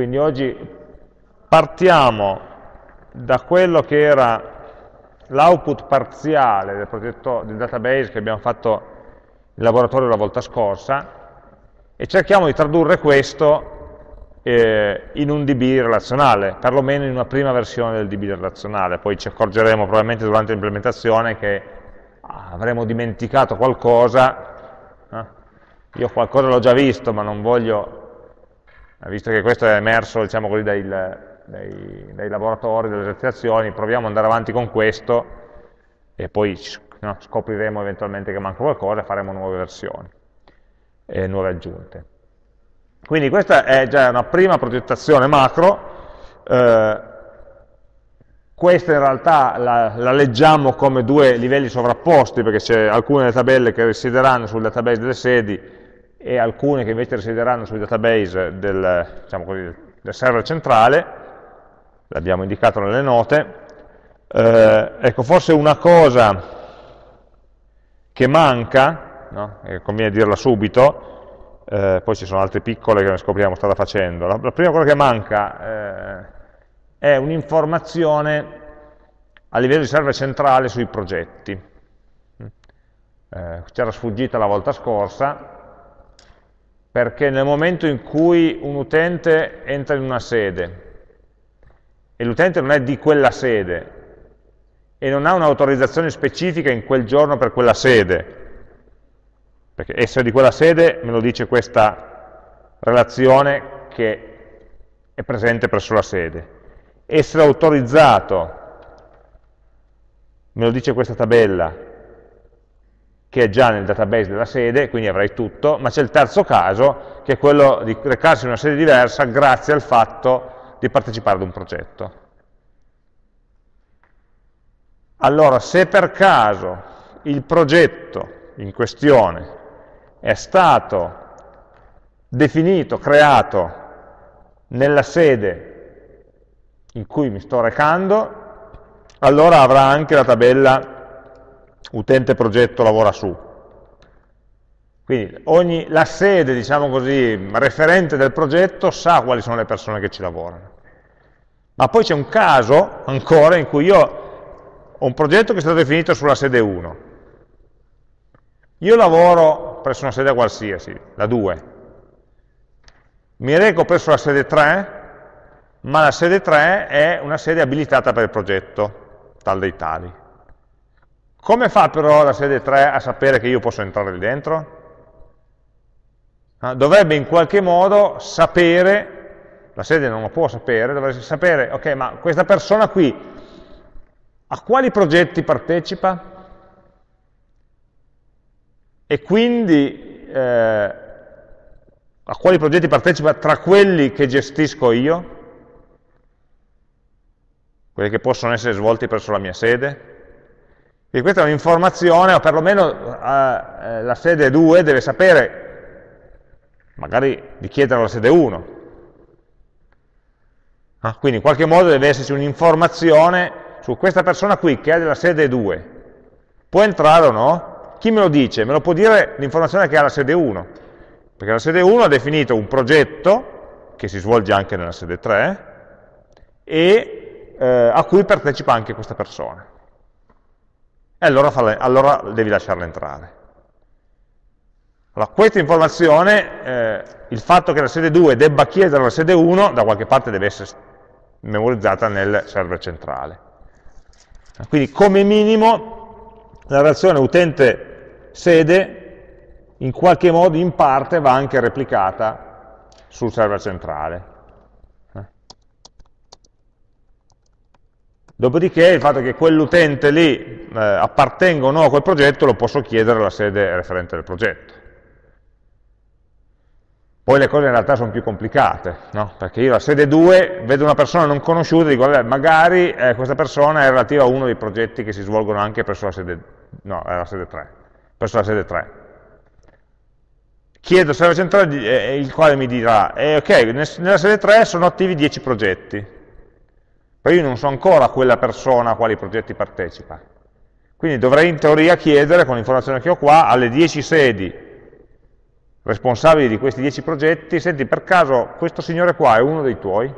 Quindi oggi partiamo da quello che era l'output parziale del progetto del database che abbiamo fatto in laboratorio la volta scorsa e cerchiamo di tradurre questo eh, in un DB relazionale, perlomeno in una prima versione del DB relazionale, poi ci accorgeremo probabilmente durante l'implementazione che avremo dimenticato qualcosa, eh? io qualcosa l'ho già visto ma non voglio, visto che questo è emerso diciamo così, dai, dai, dai laboratori, dalle esercitazioni, proviamo ad andare avanti con questo e poi no, scopriremo eventualmente che manca qualcosa e faremo nuove versioni e nuove aggiunte. Quindi questa è già una prima progettazione macro, eh, questa in realtà la, la, leggiamo come due livelli sovrapposti perché c'è alcune delle tabelle che risiederanno sul database delle sedi e alcune che invece risiederanno sul database del, diciamo così, del server centrale, l'abbiamo indicato nelle note. Eh, ecco, forse una cosa che manca no? e conviene dirla subito, eh, poi ci sono altre piccole che ne scopriamo strada facendo. La, la, prima cosa che manca eh, è un'informazione a livello di server centrale sui progetti. Eh, C'era sfuggita la volta scorsa, perché nel momento in cui un utente entra in una sede e l'utente non è di quella sede e non ha un'autorizzazione specifica in quel giorno per quella sede, perché essere di quella sede me lo dice questa relazione che è presente presso la sede. Essere autorizzato me lo dice questa tabella che è già nel database della sede, quindi avrai tutto, ma c'è il terzo caso, che è quello di recarsi in una sede diversa grazie al fatto di partecipare ad un progetto. Allora, se per caso il progetto in questione è stato definito, creato nella sede in cui mi sto recando, allora avrà anche la tabella utente progetto lavora su. Quindi ogni, la sede, diciamo così, referente del progetto sa quali sono le persone che ci lavorano. Ma poi c'è un caso ancora in cui io ho un progetto che è stato definito sulla sede 1. Io lavoro presso una sede qualsiasi, la 2. Mi reco presso la sede 3, ma la sede 3 è una sede abilitata per il progetto, tal dei tali. Come fa però la sede 3 a sapere che io posso entrare lì dentro? dovrebbe in qualche modo sapere, la sede non lo può sapere, dovrebbe sapere, ok, ma questa persona qui a quali progetti partecipa? e quindi eh, a quali progetti partecipa tra quelli che gestisco io, quelli che possono essere svolti presso la mia sede. Quindi questa è un'informazione, o perlomeno eh, eh la sede 2 deve sapere, magari di chiedere alla sede 1. Ah, quindi in qualche modo deve esserci un'informazione su questa persona qui che è della sede 2. Può entrare o no? Chi me lo dice? Me lo può dire l'informazione che ha la sede 1, perché la sede 1 ha definito un progetto, che si svolge anche nella sede 3, e eh, a cui partecipa anche questa persona. E allora, farle, allora devi lasciarla entrare. Allora, questa informazione, eh, il fatto che la sede 2 debba chiedere alla sede 1, da qualche parte deve essere memorizzata nel server centrale. Quindi come minimo la relazione utente sede in qualche modo, in parte, va anche replicata sul server centrale. Dopodiché il fatto che quell'utente lì eh, appartenga o no a quel progetto lo posso chiedere alla sede referente del progetto. Poi le cose in realtà sono più complicate, no? perché io alla sede 2 vedo una persona non conosciuta e dico, vabbè, magari eh, questa persona è relativa a uno dei progetti che si svolgono anche presso la sede, no, la sede 3 presso la sede 3. Chiedo al server centrale eh, il quale mi dirà, eh, ok, nella sede 3 sono attivi 10 progetti, però io non so ancora quella persona a quali progetti partecipa. Quindi dovrei in teoria chiedere, con l'informazione che ho qua, alle 10 sedi responsabili di questi 10 progetti, senti per caso questo signore qua è uno dei tuoi,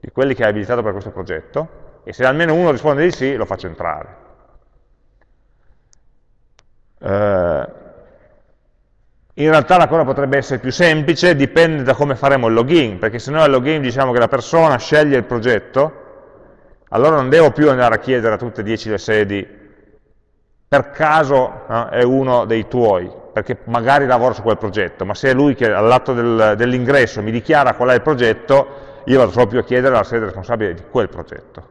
di quelli che hai abilitato per questo progetto, e se almeno uno risponde di sì, lo faccio entrare. Eh, in realtà la cosa potrebbe essere più semplice, dipende da come faremo il login, perché se noi al login diciamo che la persona sceglie il progetto, allora non devo più andare a chiedere a tutte e 10 le sedi per caso no, è uno dei tuoi, perché magari lavora su quel progetto, ma se è lui che all'atto del, dell'ingresso mi dichiara qual è il progetto, io vado proprio a chiedere alla sede responsabile di quel progetto.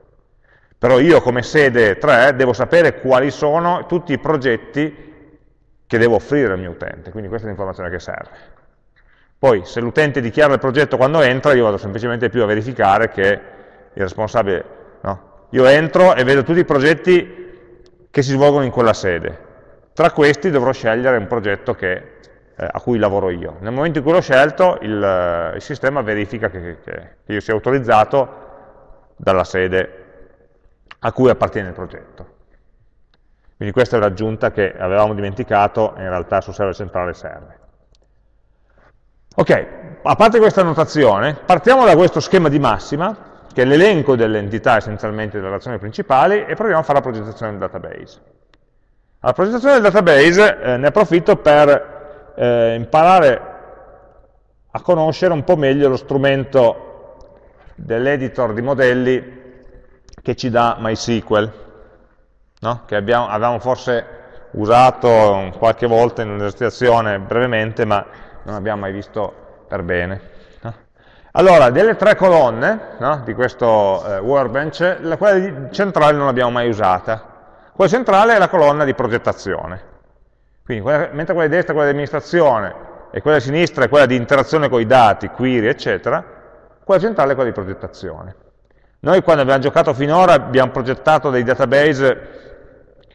Però io come sede 3 devo sapere quali sono tutti i progetti che devo offrire al mio utente, quindi questa è l'informazione che serve. Poi se l'utente dichiara il progetto quando entra, io vado semplicemente più a verificare che il responsabile? Io entro e vedo tutti i progetti che si svolgono in quella sede. Tra questi dovrò scegliere un progetto che, eh, a cui lavoro io. Nel momento in cui l'ho scelto, il, eh, il, sistema verifica che, che, che io sia autorizzato dalla sede a cui appartiene il progetto. Quindi questa è l'aggiunta che avevamo dimenticato e in realtà sul server centrale serve. Ok, a parte questa notazione, partiamo da questo schema di massima che è l'elenco delle entità essenzialmente delle relazioni principali, e proviamo a fare la progettazione del database. La progettazione del database eh, ne approfitto per eh, imparare a conoscere un po' meglio lo strumento dell'editor di modelli che ci dà MySQL, no? che abbiamo, avevamo forse usato qualche volta in un'esercitazione brevemente, ma non abbiamo mai visto per bene. Allora, delle tre colonne no, di questo eh, workbench, la, quella centrale non l'abbiamo mai usata. Quella centrale è la colonna di progettazione. Quindi, quella, mentre quella di destra è quella di amministrazione e quella di sinistra è quella di interazione con i dati, query, eccetera, quella centrale è quella di progettazione. Noi quando abbiamo giocato finora abbiamo progettato dei database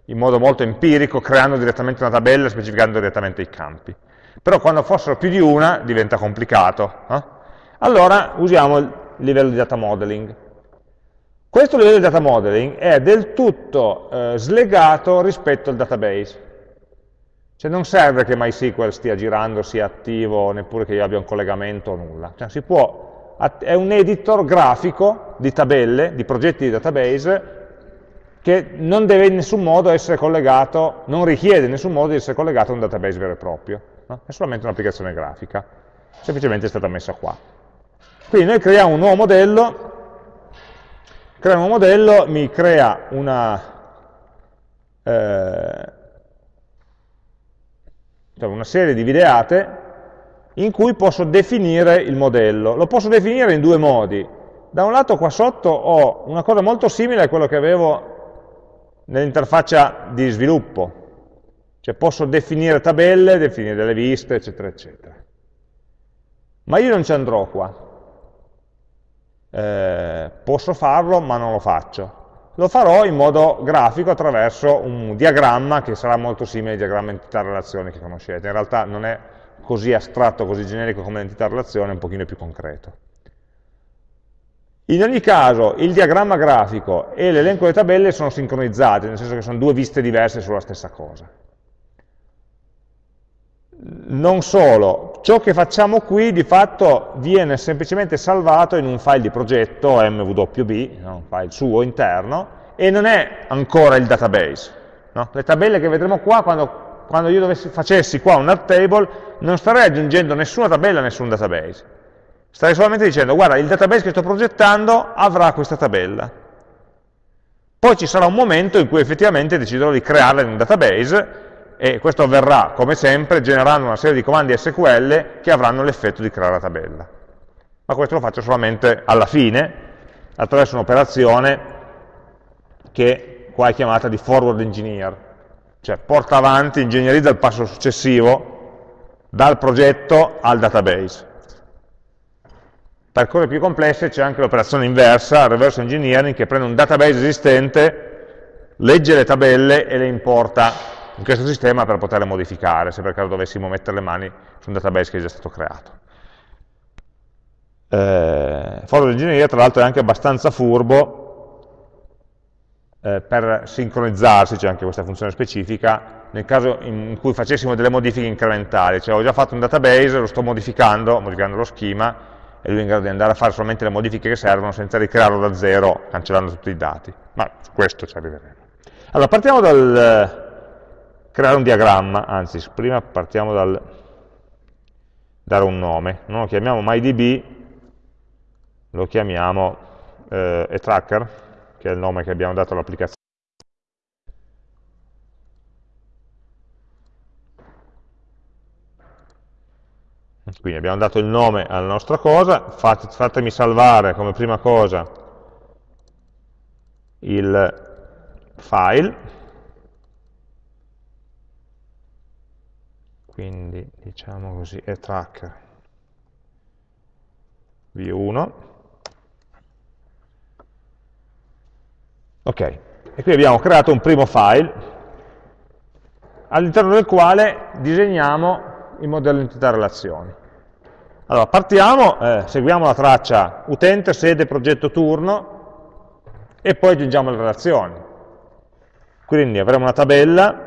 in modo molto empirico, creando direttamente una tabella e specificando direttamente i campi. Però quando fossero più di una diventa complicato. Eh? Allora usiamo il livello di data modeling. Questo livello di data modeling è del tutto eh, slegato rispetto al database. Cioè non serve che MySQL stia girando, sia attivo, neppure che io abbia un collegamento o nulla. Cioè, può, è un editor grafico di tabelle, di progetti di database, che non deve in nessun modo essere collegato, non richiede in nessun modo di essere collegato a un database vero e proprio. No? È solamente un'applicazione grafica. Semplicemente è stata messa qua. Quindi noi creiamo un nuovo modello, creiamo un modello mi crea una, eh, cioè una serie di videate in cui posso definire il modello. Lo posso definire in due modi. Da un lato qua sotto ho una cosa molto simile a quello che avevo nell'interfaccia di sviluppo, cioè posso definire tabelle, definire delle viste, eccetera, eccetera. Ma io non ci andrò qua, eh, posso farlo ma non lo faccio. Lo farò in modo grafico attraverso un diagramma che sarà molto simile al diagramma entità-relazione che conoscete. In realtà non è così astratto, così generico come l'entità-relazione, è un pochino più concreto. In ogni caso il diagramma grafico e l'elenco delle tabelle sono sincronizzati, nel senso che sono due viste diverse sulla stessa cosa non solo, ciò che facciamo qui di fatto viene semplicemente salvato in un file di progetto MWB, un file suo interno, e non è ancora il database. No? Le tabelle che vedremo qua, quando, quando io dovessi, facessi qua un table, non starei aggiungendo nessuna tabella a nessun database. Starei solamente dicendo, guarda, il database che sto progettando avrà questa tabella. Poi ci sarà un momento in cui effettivamente deciderò di crearla in un database, e questo avverrà, come sempre, generando una serie di comandi SQL che avranno l'effetto di creare la tabella. Ma questo lo faccio solamente alla fine, attraverso un'operazione che qua è chiamata di forward engineer, cioè porta avanti, ingegnerizza il passo successivo dal progetto al database. Per cose più complesse c'è anche l'operazione inversa, reverse engineering, che prende un database esistente, legge le tabelle e le importa in questo sistema per poterle modificare, se per caso dovessimo mettere le mani su un database che è già stato creato. Eh, Forward Engineer tra l'altro è anche abbastanza furbo eh, per sincronizzarsi, c'è anche questa funzione specifica, nel caso in cui facessimo delle modifiche incrementali, cioè ho già fatto un database, lo sto modificando, modificando lo schema, e lui è in grado di andare a fare solamente le modifiche che servono senza ricrearlo da zero, cancellando tutti i dati. Ma su questo ci arriveremo. Allora, partiamo dal creare un diagramma, anzi, prima partiamo dal dare un nome. Non lo chiamiamo MyDB, lo chiamiamo eh, eTracker, che è il nome che abbiamo dato all'applicazione. Quindi abbiamo dato il nome alla nostra cosa, fate, fatemi salvare come prima cosa il file, quindi diciamo così, è tracker v1, ok, e qui abbiamo creato un primo file all'interno del quale disegniamo il modello entità relazioni. Allora, partiamo, eh, seguiamo la traccia utente, sede, progetto, turno e poi aggiungiamo le relazioni. Quindi avremo una tabella,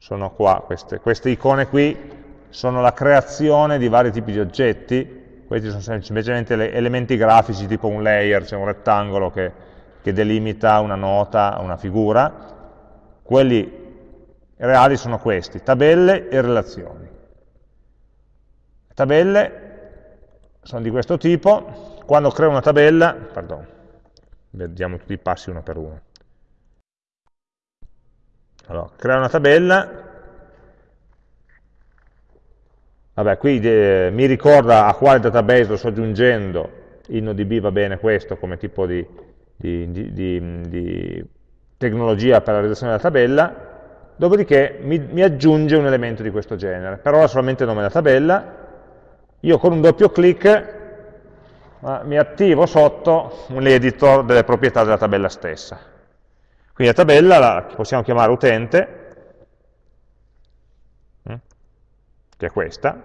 sono qua, queste, queste icone qui sono la creazione di vari tipi di oggetti, questi sono semplicemente elementi grafici tipo un layer, cioè un rettangolo che, che delimita una nota, una figura, quelli reali sono questi, tabelle e relazioni. Le tabelle sono di questo tipo, quando creo una tabella, pardon, vediamo tutti i passi uno per uno. Allora, creo una tabella, vabbè, qui eh, mi ricorda a quale database lo sto aggiungendo, InnoDB va bene questo come tipo di, di, di, di tecnologia per la realizzazione della tabella, dopodiché mi, mi, aggiunge un elemento di questo genere. Per ora solamente il nome della tabella, io con un doppio clic mi attivo sotto l'editor delle proprietà della tabella stessa. Quindi la tabella la possiamo chiamare utente, mm, che è questa,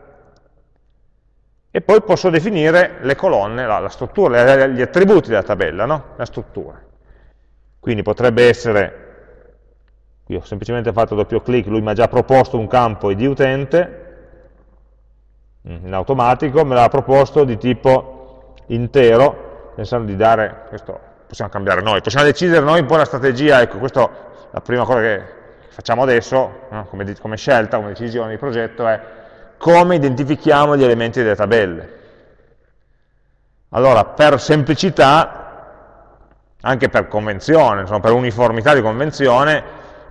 e poi posso definire le colonne, la, la struttura, gli attributi della tabella, no? la struttura. Quindi potrebbe essere Qui ho semplicemente fatto doppio clic, lui mi ha già proposto un campo id utente, mm, in automatico, me l'ha proposto di tipo intero, pensando di dare, questo possiamo cambiare noi, possiamo decidere noi un po' la strategia, ecco, questa è la prima cosa che facciamo adesso, no? come, come scelta, come decisione di progetto, è come identifichiamo gli elementi delle tabelle. Allora, per semplicità, anche per convenzione, insomma, per uniformità di convenzione,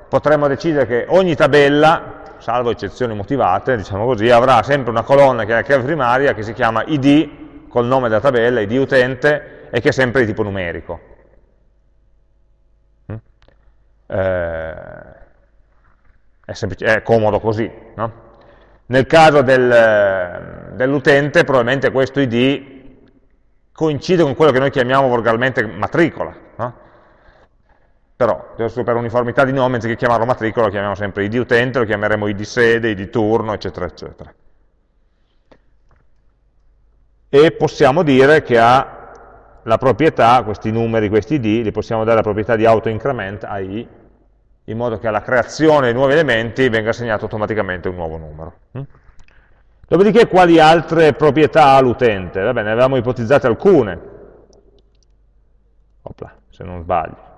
potremmo decidere che ogni tabella, salvo eccezioni motivate, diciamo così, avrà sempre una colonna che è la chiave primaria che si chiama id, col nome della tabella, id utente, e che è sempre di tipo numerico. Mm? Eh, è, è, comodo così. No? Nel caso del, dell'utente probabilmente questo id coincide con quello che noi chiamiamo volgarmente matricola. No? però per uniformità di nome, anziché chiamarlo matricola, lo chiamiamo sempre id utente, lo chiameremo id sede, id turno, eccetera, eccetera. E possiamo dire che ha la proprietà, questi numeri, questi id, li possiamo dare la proprietà di autoincrement a i, in modo che alla creazione dei nuovi elementi venga assegnato automaticamente un nuovo numero. Mm? Dopodiché quali altre proprietà ha l'utente? Vabbè, ne avevamo ipotizzate alcune, Opla, se non sbaglio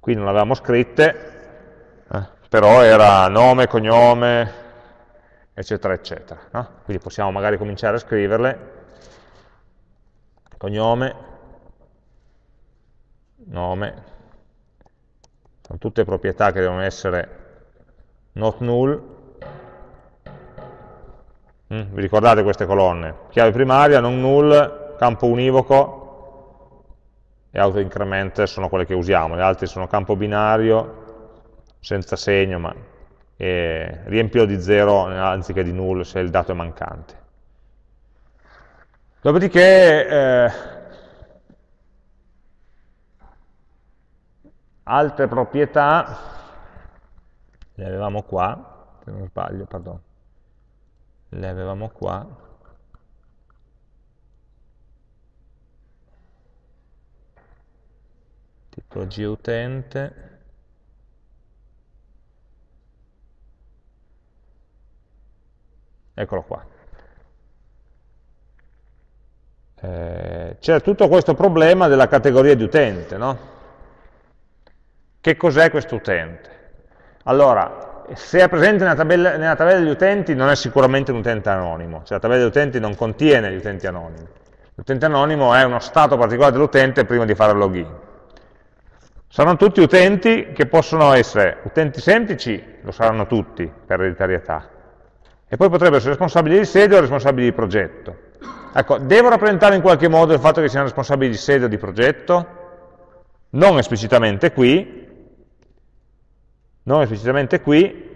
qui non l'avevamo scritte, eh, però era nome, cognome, eccetera, eccetera. No? Quindi possiamo magari cominciare a scriverle, cognome, nome, sono tutte proprietà che devono essere not null, mm, vi ricordate queste colonne? Chiave primaria, non null, campo univoco, e autoincrement sono quelle che usiamo, le altre sono campo binario, senza segno, ma eh, riempilo di 0 anziché di null se il dato è mancante. Dopodiché, eh, altre proprietà, le avevamo qua, se non sbaglio, pardon, le avevamo qua, utente. Eccolo qua. Eh, c'è tutto questo problema della categoria di utente no? Che cos'è questo utente? allora se è presente nella tabella, nella tabella, degli utenti non è sicuramente un utente anonimo, cioè la tabella degli utenti non contiene gli utenti anonimi. L'utente anonimo è uno stato particolare dell'utente prima di fare il login. Saranno tutti utenti che possono essere utenti semplici, lo saranno tutti per ereditarietà, e poi potrebbero essere responsabili di sede o responsabili di progetto. Ecco, devo rappresentare in qualche modo il fatto che siano responsabili di sede o di progetto? Non esplicitamente qui, non esplicitamente qui,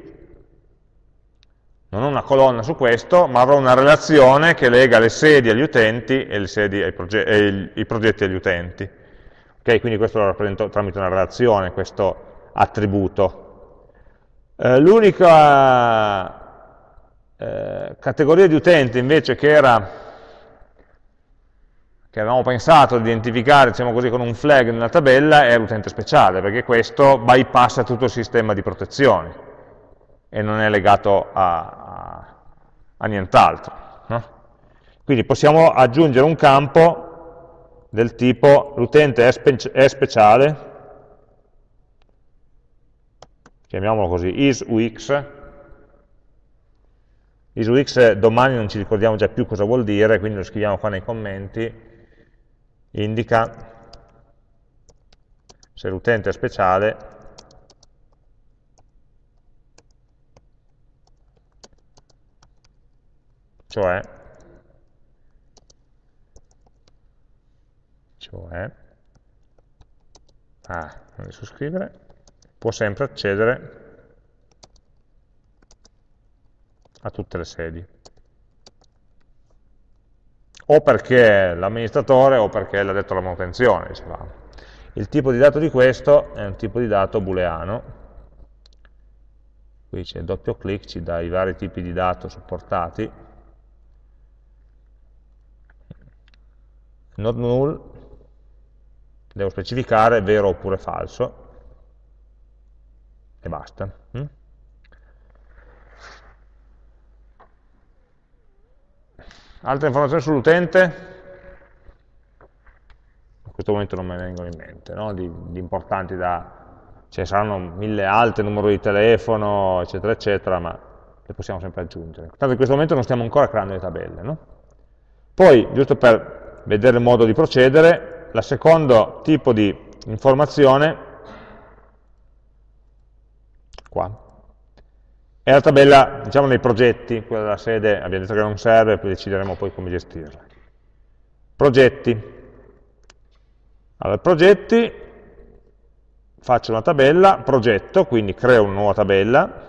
non ho una colonna su questo, ma avrò una relazione che lega le sedi agli utenti e, ai proge e i progetti agli utenti. Okay, quindi questo lo rappresento tramite una relazione, questo attributo. Eh, L'unica eh, categoria di utenti invece che, era, che avevamo pensato di identificare diciamo così, con un flag nella tabella è l'utente speciale, perché questo bypassa tutto il sistema di protezione e non è legato a, a nient'altro. No? Quindi possiamo aggiungere un campo del tipo l'utente è, spe è, speciale, chiamiamolo così, isUX, isUX domani non ci ricordiamo già più cosa vuol dire, quindi lo scriviamo qua nei commenti, indica se l'utente è speciale cioè, cioè ah, non riesco a scrivere, può sempre accedere a tutte le sedi. O perché l'amministratore o perché l'ha detto la manutenzione, dicevamo. Il tipo di dato di questo è un tipo di dato booleano, qui c'è doppio clic, ci dà i vari tipi di dato supportati, not null, devo specificare vero oppure falso, e basta. Altre informazioni sull'utente? In questo momento non ne vengono in mente, no? di, di, importanti da... Ce ne saranno mille altre, numero di telefono, eccetera, eccetera, ma le possiamo sempre aggiungere. Tanto in questo momento non stiamo ancora creando le tabelle. No? Poi, giusto per vedere il modo di procedere. La secondo tipo di informazione, qua, è la tabella, diciamo, nei progetti, quella della sede abbiamo detto che non serve, poi decideremo poi come gestirla. Progetti. Allora, progetti, faccio una tabella, progetto, quindi creo una nuova tabella,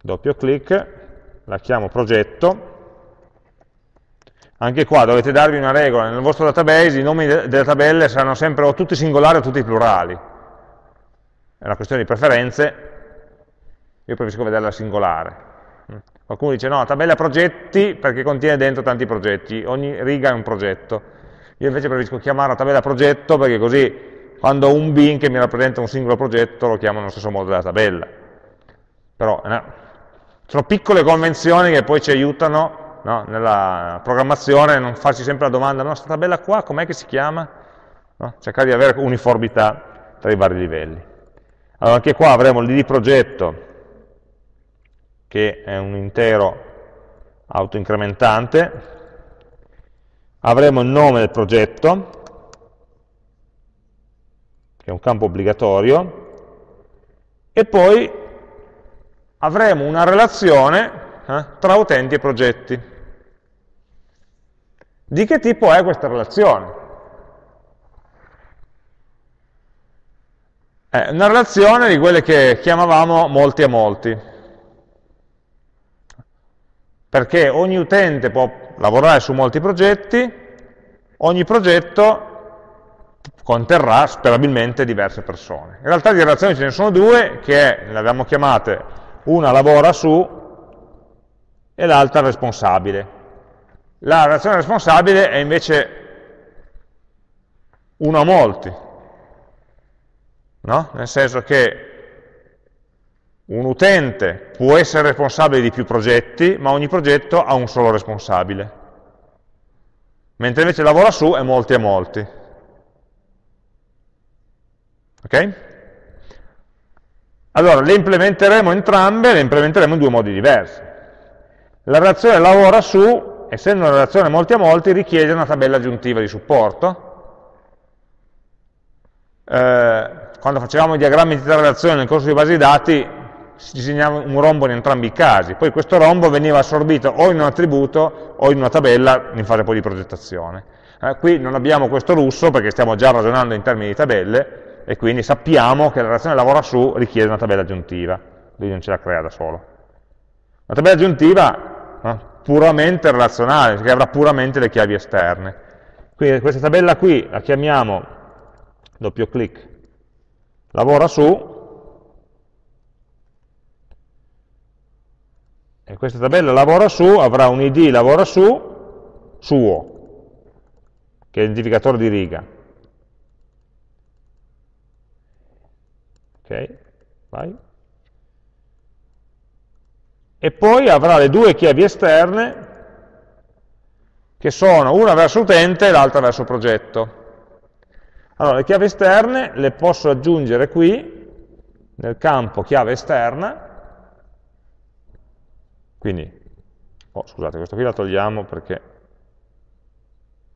doppio clic, la chiamo progetto, anche qua dovete darvi una regola, nel vostro database i nomi delle tabelle saranno sempre o tutti singolari o tutti plurali. È una questione di preferenze, io preferisco vederla singolare. Qualcuno dice no, la tabella progetti perché contiene dentro tanti progetti, ogni riga è un progetto. Io invece preferisco chiamare la tabella progetto perché così quando ho un bin che mi rappresenta un singolo progetto lo chiamo nello stesso modo della tabella. Però no, sono piccole convenzioni che poi ci aiutano no? nella programmazione non farci sempre la domanda, no, questa tabella qua com'è che si chiama? No? Cercare di avere uniformità tra i vari livelli. Allora anche qua avremo l'id progetto, che è un intero autoincrementante, avremo il nome del progetto, che è un campo obbligatorio, e poi avremo una relazione eh, tra utenti e progetti. Di che tipo è questa relazione? È una relazione di quelle che chiamavamo molti a molti, perché ogni utente può lavorare su molti progetti, ogni progetto conterrà sperabilmente diverse persone. In realtà di relazioni ce ne sono due, che le abbiamo chiamate, una lavora su e l'altra responsabile. La relazione responsabile è invece uno a molti, no? nel senso che un utente può essere responsabile di più progetti, ma ogni progetto ha un solo responsabile. Mentre invece lavora su è molti a molti. Ok? Allora, le implementeremo entrambe, le implementeremo in due modi diversi. La relazione lavora su, essendo una relazione molti a molti, richiede una tabella aggiuntiva di supporto. Eh, quando facevamo i diagrammi di relazione nel corso di base di dati, si disegnava un rombo in entrambi i casi, poi questo rombo veniva assorbito o in un attributo o in una tabella in fase poi di progettazione. Eh, qui non abbiamo questo lusso perché stiamo già ragionando in termini di tabelle e quindi sappiamo che la relazione lavora su richiede una tabella aggiuntiva, lui non ce la crea da solo. Una tabella aggiuntiva eh, puramente relazionale, che avrà puramente le chiavi esterne. Quindi questa tabella qui la chiamiamo, doppio clic, lavora su, e questa tabella lavora su, avrà un id lavora su, suo, che è l'identificatore di riga. Ok, vai. E poi avrà le due chiavi esterne, che sono una verso utente e l'altra verso progetto. Allora, le chiavi esterne le posso aggiungere qui, nel campo chiave esterna, quindi, oh, scusate, questo qui la togliamo perché,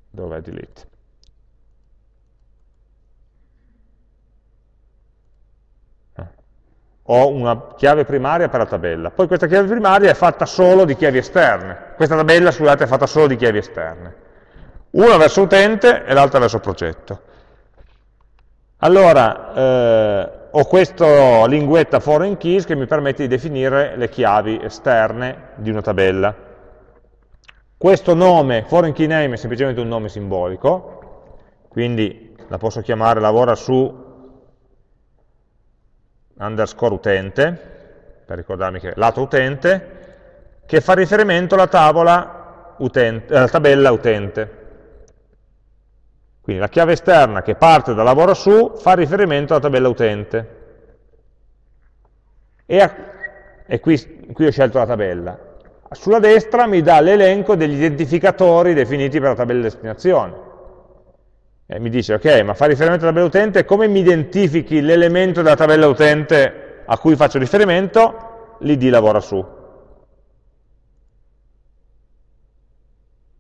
dov'è delete? Eh. Ho una chiave primaria per la tabella, poi questa chiave primaria è fatta solo di chiavi esterne, questa tabella, scusate, è fatta solo di chiavi esterne, una verso utente e l'altra verso progetto. Allora, eh, ho questa linguetta foreign keys che mi permette di definire le chiavi esterne di una tabella. Questo nome, foreign key name, è semplicemente un nome simbolico, quindi la posso chiamare lavora su underscore utente, per ricordarmi che è lato utente, che fa riferimento alla, utente, alla tabella utente. Quindi la chiave esterna che parte da lavoro su fa riferimento alla tabella utente. E, a, e qui, qui ho scelto la tabella. Sulla destra mi dà l'elenco degli identificatori definiti per la tabella destinazione. E mi dice, ok, ma fa riferimento alla tabella utente, come mi identifichi l'elemento della tabella utente a cui faccio riferimento? L'id lavora su.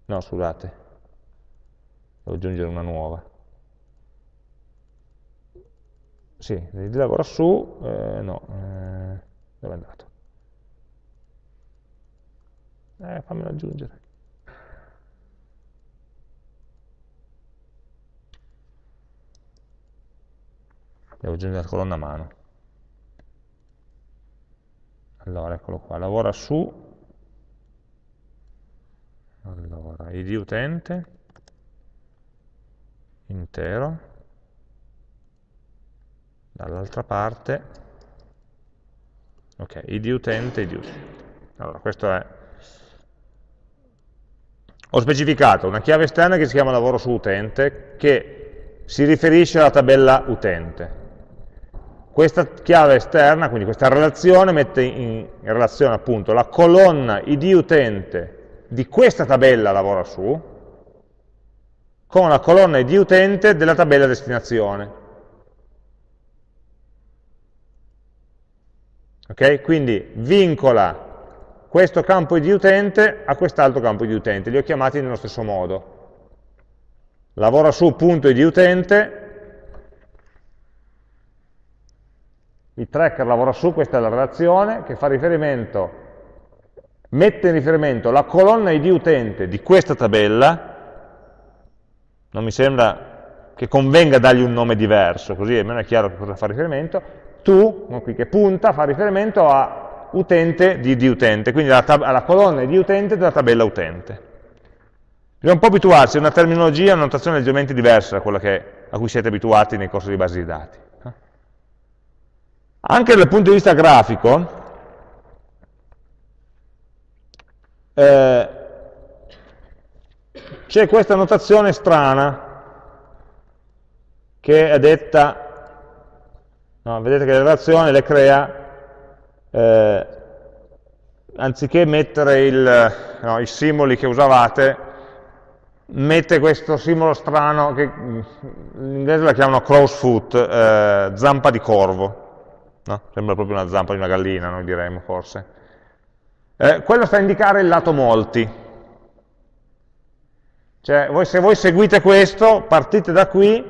No, scusate, devo aggiungere una nuova. Sì, lavora su, eh, no, eh, dove è andato? Eh, fammelo aggiungere. Devo aggiungere la colonna mano. Allora, eccolo qua, lavora su, allora, id utente, intero, dall'altra parte, ok, id utente, id utente. Allora, questo è... Ho specificato una chiave esterna che si chiama lavoro su utente, che si riferisce alla tabella utente. Questa chiave esterna, quindi questa relazione, mette in, relazione appunto la colonna id utente di questa tabella lavora su, con la colonna di utente della tabella destinazione. Ok? Quindi vincola questo campo di utente a quest'altro campo di utente, li ho chiamati nello stesso modo. Lavora su punto di utente, il tracker lavora su, questa è la relazione, che fa riferimento, mette in riferimento la colonna id utente di questa tabella, non mi sembra che convenga dargli un nome diverso, così almeno è chiaro a cosa fa riferimento, tu, qui che punta, fa riferimento a utente di, di utente, quindi alla, alla, colonna di utente della tabella utente. Bisogna un po' abituarsi, è una terminologia, una notazione leggermente diversa da quella che, a cui siete abituati nei corsi di base di dati. Anche dal punto di vista grafico, eh, c'è questa notazione strana, che è detta, no, vedete che le relazioni le crea, eh, anziché mettere il, no, i simboli che usavate, mette questo simbolo strano che in inglese la chiamano crow's foot, eh, zampa di corvo, no? sembra proprio una zampa di una gallina, noi diremmo forse. Eh, quello sta a indicare il lato molti, cioè, voi, se voi seguite questo, partite da qui,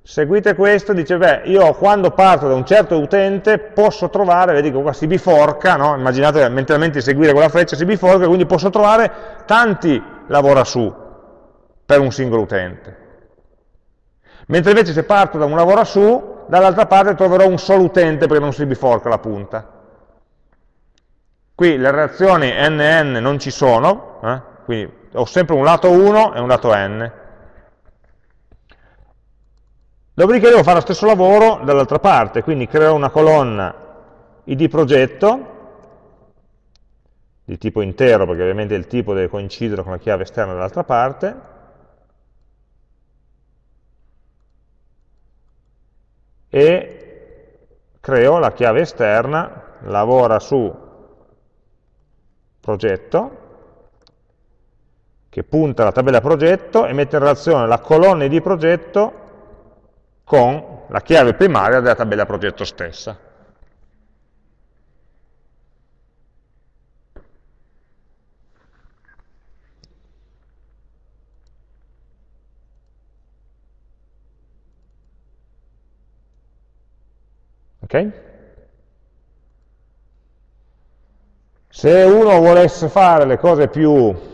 seguite questo, dice, beh, io quando parto da un certo utente posso trovare, vedi che qua si biforca, no? immaginate mentalmente seguire quella freccia, si biforca, quindi posso trovare tanti lavora su per un singolo utente. Mentre invece se parto da un lavora su, dall'altra parte troverò un solo utente perché non si biforca la punta. Qui le relazioni NN non ci sono, eh? Quindi ho sempre un lato 1 e un lato n. Dopodiché devo fare lo stesso lavoro dall'altra parte, quindi creo una colonna id progetto, di tipo intero, perché ovviamente il tipo deve coincidere con la chiave esterna dall'altra parte, e creo la chiave esterna, lavora su progetto, che punta alla tabella progetto e mette in relazione la colonna di progetto con la chiave primaria della tabella progetto stessa. Ok? Se uno volesse fare le cose più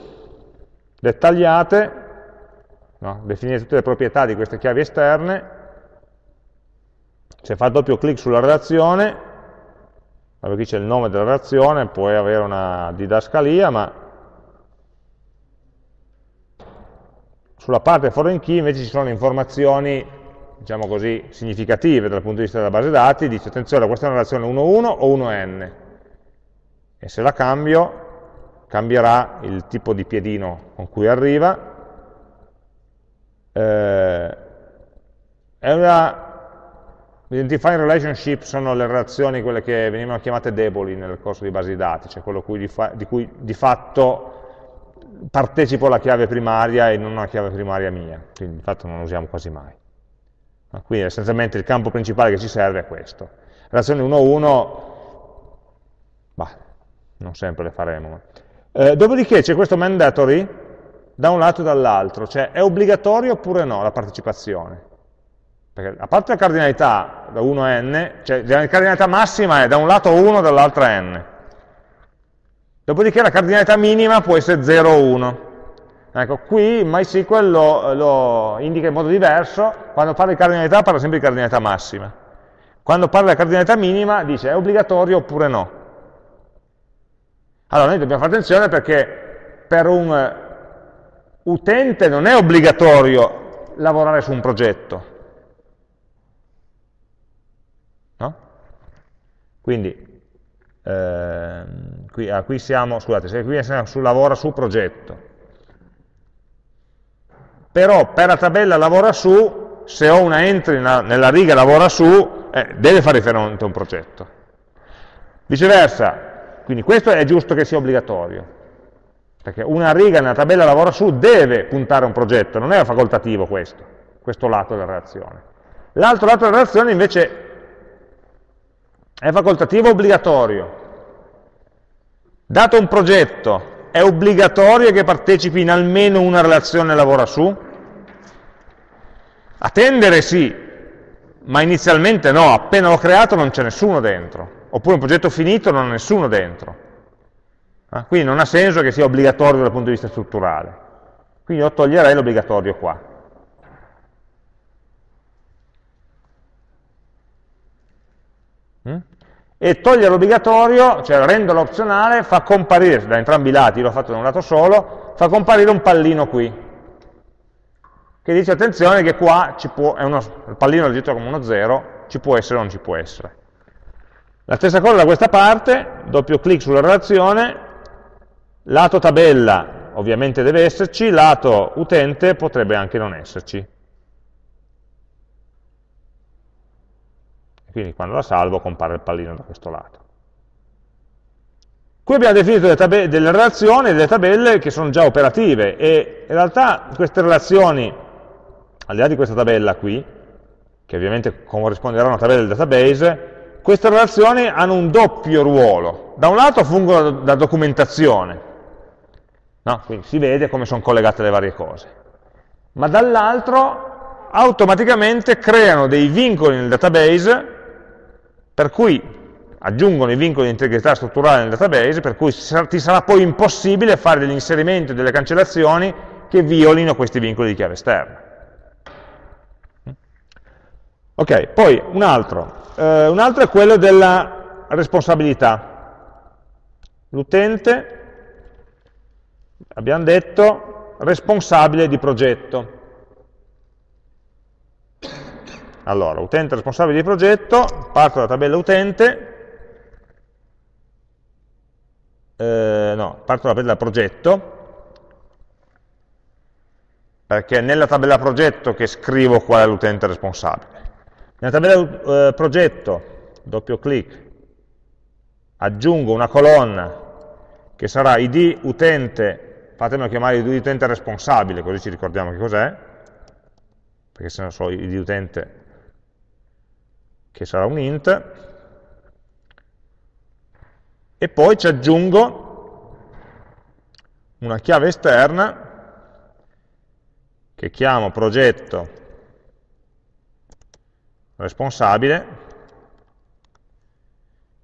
dettagliate, no? definire tutte le proprietà di queste chiavi esterne, se fa doppio clic sulla relazione, qui c'è il nome della relazione, puoi avere una didascalia, ma sulla parte foreign key invece ci sono informazioni, diciamo così, significative dal punto di vista della base dati, dice attenzione, questa è una relazione 1.1 o 1n, e se la cambio cambierà il tipo di piedino con cui arriva, eh, è una Identifying relationship sono le relazioni, quelle che venivano chiamate deboli nel corso di base di dati, cioè quello cui di, di cui di fatto partecipo alla chiave primaria e non alla chiave primaria mia, quindi di fatto non lo usiamo quasi mai. Quindi essenzialmente il campo principale che ci serve è questo. Relazione 1-1, non sempre le faremo. Eh, dopodiché c'è questo mandatory da un lato e dall'altro, cioè è obbligatorio oppure no la partecipazione? Perché a parte la cardinalità da 1 a n, cioè la cardinalità massima è da un lato 1 e dall'altro n. Dopodiché la cardinalità minima può essere 0 o 1. Ecco, qui MySQL lo, lo indica in modo diverso, quando parla di cardinalità parla sempre di cardinalità massima. Quando parla di cardinalità minima dice è obbligatorio oppure no. Allora noi dobbiamo fare attenzione perché per un eh, utente non è obbligatorio lavorare su un progetto. No? Quindi, eh, qui, ah, qui, siamo, scusate, se qui siamo su lavora su progetto. Però per la tabella lavora su, se ho una entry nella riga lavora su, eh, deve fare riferimento a un progetto. Viceversa, quindi questo è giusto che sia obbligatorio, perché una riga nella tabella lavora su deve puntare a un progetto, non è facoltativo questo, questo lato della relazione. L'altro lato della relazione invece è facoltativo o obbligatorio. Dato un progetto, è obbligatorio che partecipi in almeno una relazione lavora su? Attendere sì, ma inizialmente no, appena l'ho creato non c'è nessuno dentro oppure un progetto finito non ha nessuno dentro. Eh? Quindi non ha senso che sia obbligatorio dal punto di vista strutturale. Quindi io toglierei l'obbligatorio qua. Mm? E togliere l'obbligatorio, cioè renderlo opzionale, fa comparire, da entrambi i lati, l'ho fatto da un lato solo, fa comparire un pallino qui, che dice attenzione che qua può, uno, il pallino è registrato come uno 0, ci può essere o non ci può essere. La stessa cosa da questa parte, doppio clic sulla relazione, lato tabella ovviamente deve esserci, lato utente potrebbe anche non esserci. quindi quando la salvo compare il pallino da questo lato. Qui abbiamo definito delle, delle relazioni, delle tabelle che sono già operative e in realtà queste relazioni, al di là di questa tabella qui, che ovviamente corrisponderà a una tabella del database, queste relazioni hanno un doppio ruolo. Da un lato fungono da documentazione, no? quindi si vede come sono collegate le varie cose, ma dall'altro automaticamente creano dei vincoli nel database per cui aggiungono i vincoli di integrità strutturale nel database, per cui ti sarà poi impossibile fare degli inserimenti o delle cancellazioni che violino questi vincoli di chiave esterna. Ok, poi un altro. Eh, un altro è quello della responsabilità. L'utente, abbiamo detto, responsabile di progetto. Allora, utente responsabile di progetto, parto dalla tabella utente, eh, no, parto dalla tabella progetto, perché è nella tabella progetto che scrivo qual è l'utente responsabile. Nella tabella eh, progetto, doppio clic, aggiungo una colonna che sarà id utente, fatemelo chiamare id utente responsabile, così ci ricordiamo che cos'è, perché se no so id utente che sarà un int, e poi ci aggiungo una chiave esterna che chiamo progetto responsabile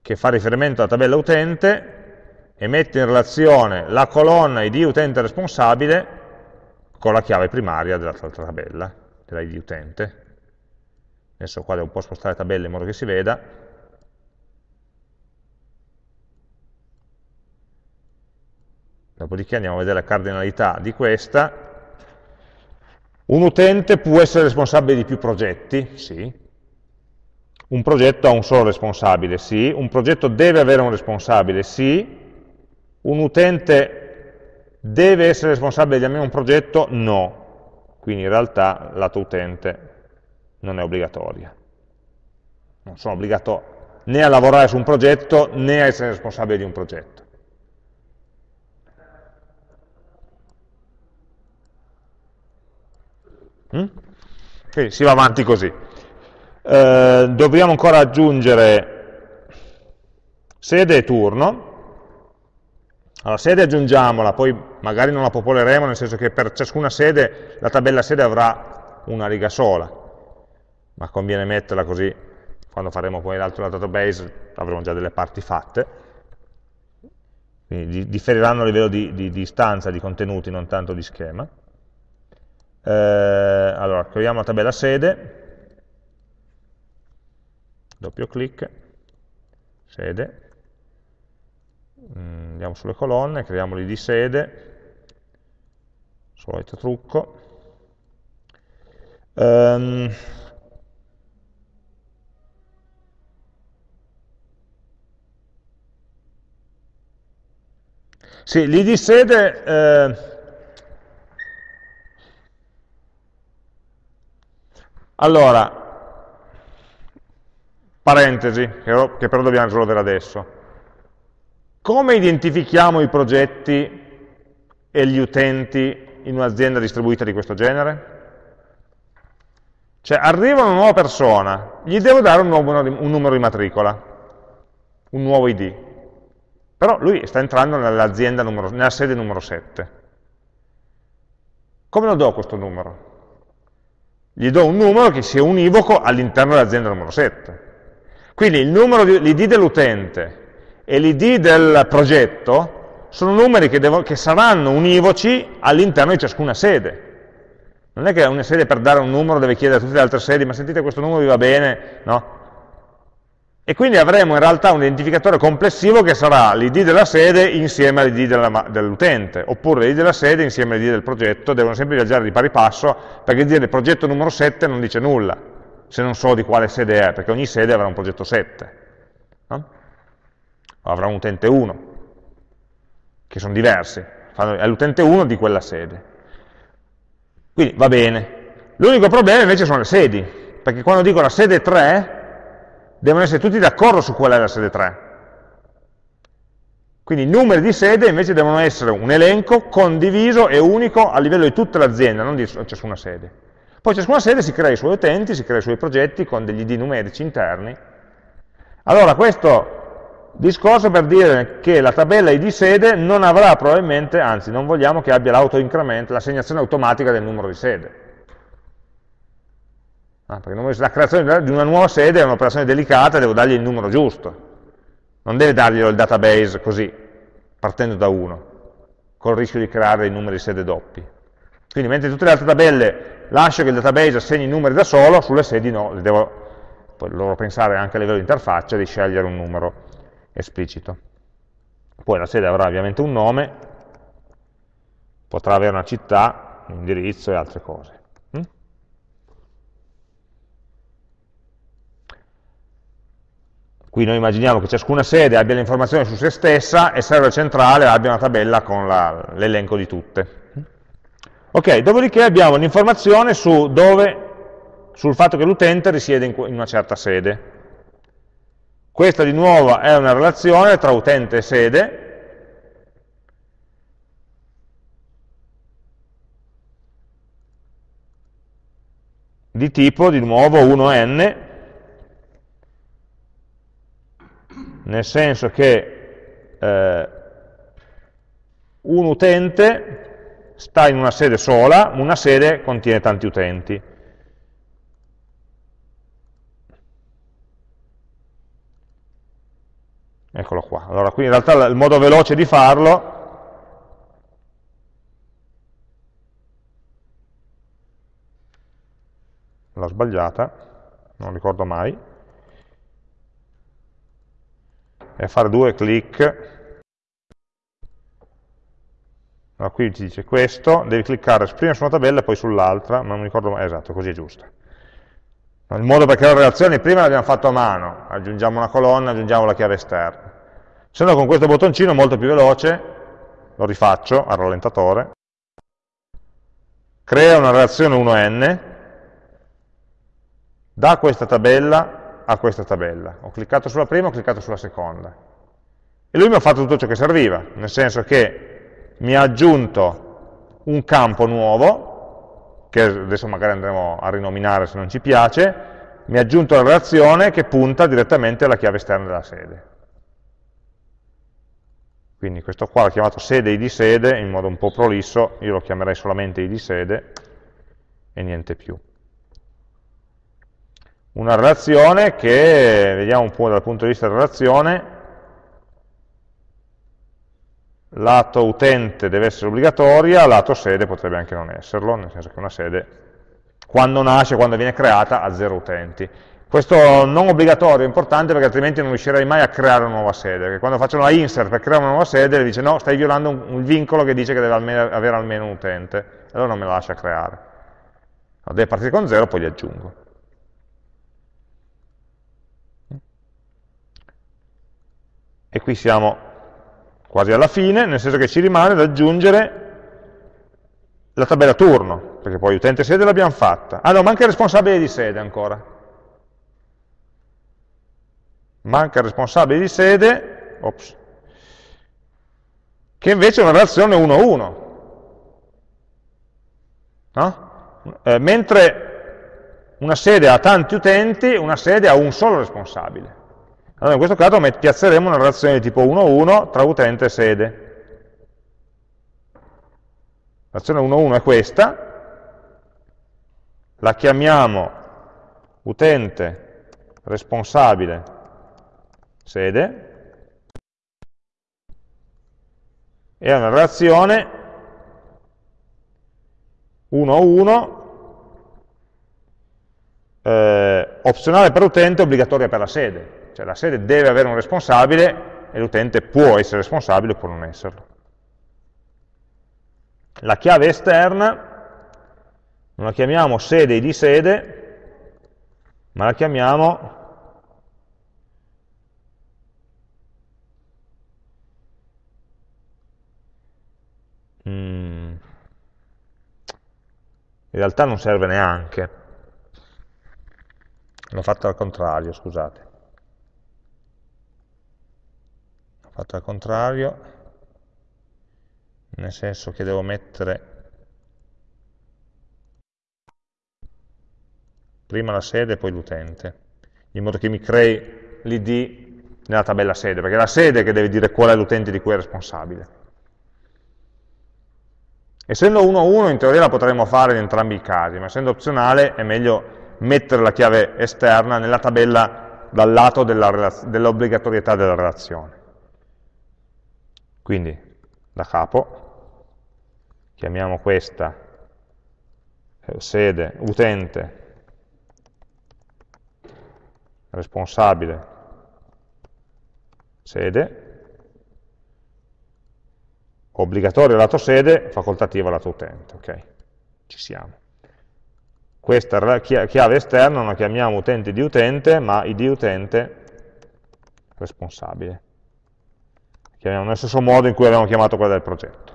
che fa riferimento alla tabella utente e mette in relazione la colonna id utente responsabile con la chiave primaria dell'altra tabella, della id utente. Adesso qua devo un po' spostare la tabella in modo che si veda. Dopodiché andiamo a vedere la cardinalità di questa. Un utente può essere responsabile di più progetti? Sì. Un progetto ha un solo responsabile? Sì. Un progetto deve avere un responsabile? Sì. Un utente deve essere responsabile di almeno un progetto? No. Quindi in realtà lato utente non è obbligatoria. Non sono obbligato né a lavorare su un progetto né a essere responsabile di un progetto. Mm? Okay, si va avanti così. Eh, dobbiamo ancora aggiungere sede e turno. Allora, sede aggiungiamola, poi magari non la popoleremo, nel senso che per ciascuna sede la tabella sede avrà una riga sola, ma conviene metterla così, quando faremo poi l'altro database avremo già delle parti fatte. Quindi differiranno a livello di, di, di istanza, di contenuti, non tanto di schema. Eh, allora, creiamo la tabella sede, doppio clic, sede, mm, andiamo sulle colonne, creiamo l'id sede, solito trucco. Um, sì, l'id sede eh, Allora, parentesi, che però dobbiamo risolvere adesso. Come identifichiamo i progetti e gli utenti in un'azienda distribuita di questo genere? Cioè, arriva una nuova persona, gli devo dare un, nuovo, un numero di matricola, un nuovo ID. Però lui sta entrando nell'azienda nella sede numero 7. Come lo do questo numero? gli do un numero che sia univoco all'interno dell'azienda numero 7. Quindi l'id dell'utente e l'id del progetto sono numeri che, devo, che saranno univoci all'interno di ciascuna sede. Non è che una sede per dare un numero deve chiedere a tutte le altre sedi, ma sentite questo numero vi va bene? No, e quindi avremo in realtà un identificatore complessivo che sarà l'id della sede insieme all'id dell'utente, oppure l'id della sede insieme all'id del progetto, devono sempre viaggiare di pari passo, perché dire il progetto numero 7 non dice nulla, se non so di quale sede è, perché ogni sede avrà un progetto 7, no? avrà un utente 1, che sono diversi, è l'utente 1 di quella sede. Quindi va bene. L'unico problema invece sono le sedi, perché quando dico la sede 3, devono essere tutti d'accordo su qual è la sede 3. Quindi i numeri di sede invece devono essere un elenco condiviso e unico a livello di tutta l'azienda, non di ciascuna sede. Poi ciascuna sede si crea i suoi utenti, si crea i suoi progetti con degli ID numerici interni. Allora questo discorso per dire che la tabella ID sede non avrà probabilmente, anzi non vogliamo che abbia l'autoincremento, l'assegnazione automatica del numero di sede. Ah, perché la creazione di una nuova sede è un'operazione delicata, devo dargli il numero giusto non deve darglielo il database così, partendo da 1, col rischio di creare dei numeri sede doppi. Quindi mentre tutte le altre tabelle lascio che il database assegni i numeri da solo, sulle sedi no, devo loro pensare anche a livello di interfaccia di scegliere un numero esplicito. Poi la sede avrà ovviamente un nome, potrà avere una città, un indirizzo e altre cose. Qui noi immaginiamo che ciascuna sede abbia le informazioni su se stessa e server centrale abbia una tabella con l'elenco di tutte. Ok, dopodiché abbiamo l'informazione su dove, sul fatto che l'utente risiede in, in una certa sede. Questa di nuovo è una relazione tra utente e sede, di tipo di nuovo 1n, nel senso che eh, un utente sta in una sede sola, una sede contiene tanti utenti. Eccolo qua. Allora, qui in realtà il modo veloce di farlo l'ho sbagliata, non ricordo mai, e fare due clic allora, qui ti dice questo, devi cliccare prima su una tabella e poi sull'altra, non mi ricordo mai, esatto, così è giusto. Il modo per creare relazioni prima l'abbiamo fatto a mano, aggiungiamo una colonna, aggiungiamo la chiave esterna. Se no con questo bottoncino molto più veloce, lo rifaccio al rallentatore, crea una relazione 1n, da questa tabella a questa tabella. Ho cliccato sulla prima, ho cliccato sulla seconda. E lui mi ha fatto tutto ciò che serviva, nel senso che mi ha aggiunto un campo nuovo, che adesso magari andremo a rinominare se non ci piace, mi ha aggiunto la relazione che punta direttamente alla chiave esterna della sede. Quindi questo qua l'ho chiamato sede id sede, in modo un po' prolisso, io lo chiamerei solamente id sede e niente più una relazione che, vediamo un po' dal punto di vista della relazione, lato utente deve essere obbligatoria, lato sede potrebbe anche non esserlo, nel senso che una sede, quando nasce, quando viene creata, ha zero utenti. Questo non obbligatorio è importante perché altrimenti non riuscirei mai a creare una nuova sede, perché quando faccio una insert per creare una nuova sede, dice no, stai violando un, un vincolo che dice che deve almeno, avere almeno un utente, allora non me la lascia creare. Allora, deve partire con zero, poi li aggiungo. e qui siamo quasi alla fine, nel senso che ci rimane da aggiungere la tabella turno, perché poi utente sede l'abbiamo fatta. Ah no, manca il responsabile di sede ancora. Manca il responsabile di sede, ops, che invece è una relazione 1-1. No? Eh, mentre una sede ha tanti utenti, una sede ha un solo responsabile. Allora in questo caso piazzeremo una relazione di tipo 1-1 tra utente e sede. La relazione 1-1 è questa, la chiamiamo utente responsabile sede, e è una relazione 1-1 eh, opzionale per utente, obbligatoria per la sede. Cioè la sede deve avere un responsabile e l'utente può essere responsabile o può non esserlo. La chiave esterna non la chiamiamo sede di sede, ma la chiamiamo mm. in realtà non serve neanche l'ho fatto al contrario, scusate fatto al contrario, nel senso che devo mettere prima la sede e poi l'utente, in modo che mi crei l'id nella tabella sede, perché è la sede che deve dire qual è l'utente di cui è responsabile. Essendo 1 a 1 in teoria la potremmo fare in entrambi i casi, ma essendo opzionale è meglio mettere la chiave esterna nella tabella dal lato dell'obbligatorietà della relazione. Quindi da capo chiamiamo questa eh, sede utente responsabile sede obbligatorio lato sede, facoltativo lato utente, ok? Ci siamo. Questa chiave esterna non la chiamiamo utente di utente, ma id utente responsabile chiamiamo nello stesso modo in cui abbiamo chiamato quella del progetto.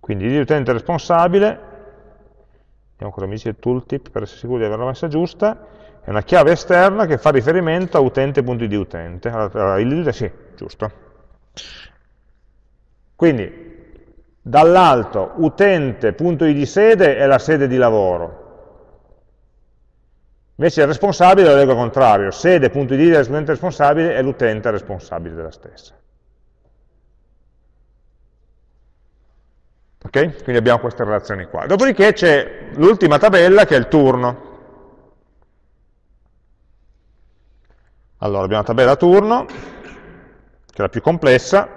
Quindi l'utente responsabile, vediamo cosa mi dice il tooltip per essere sicuri di averla messa giusta, è una chiave esterna che fa riferimento a utente.id utente. Allora, il sì, giusto. Quindi dall'alto utente.id sede è la sede di lavoro, invece il responsabile lo leggo al contrario, sede.id dell'utente responsabile è l'utente responsabile della stessa. Ok? Quindi abbiamo queste relazioni qua. Dopodiché c'è l'ultima tabella che è il turno. Allora abbiamo la tabella turno, che è la più complessa,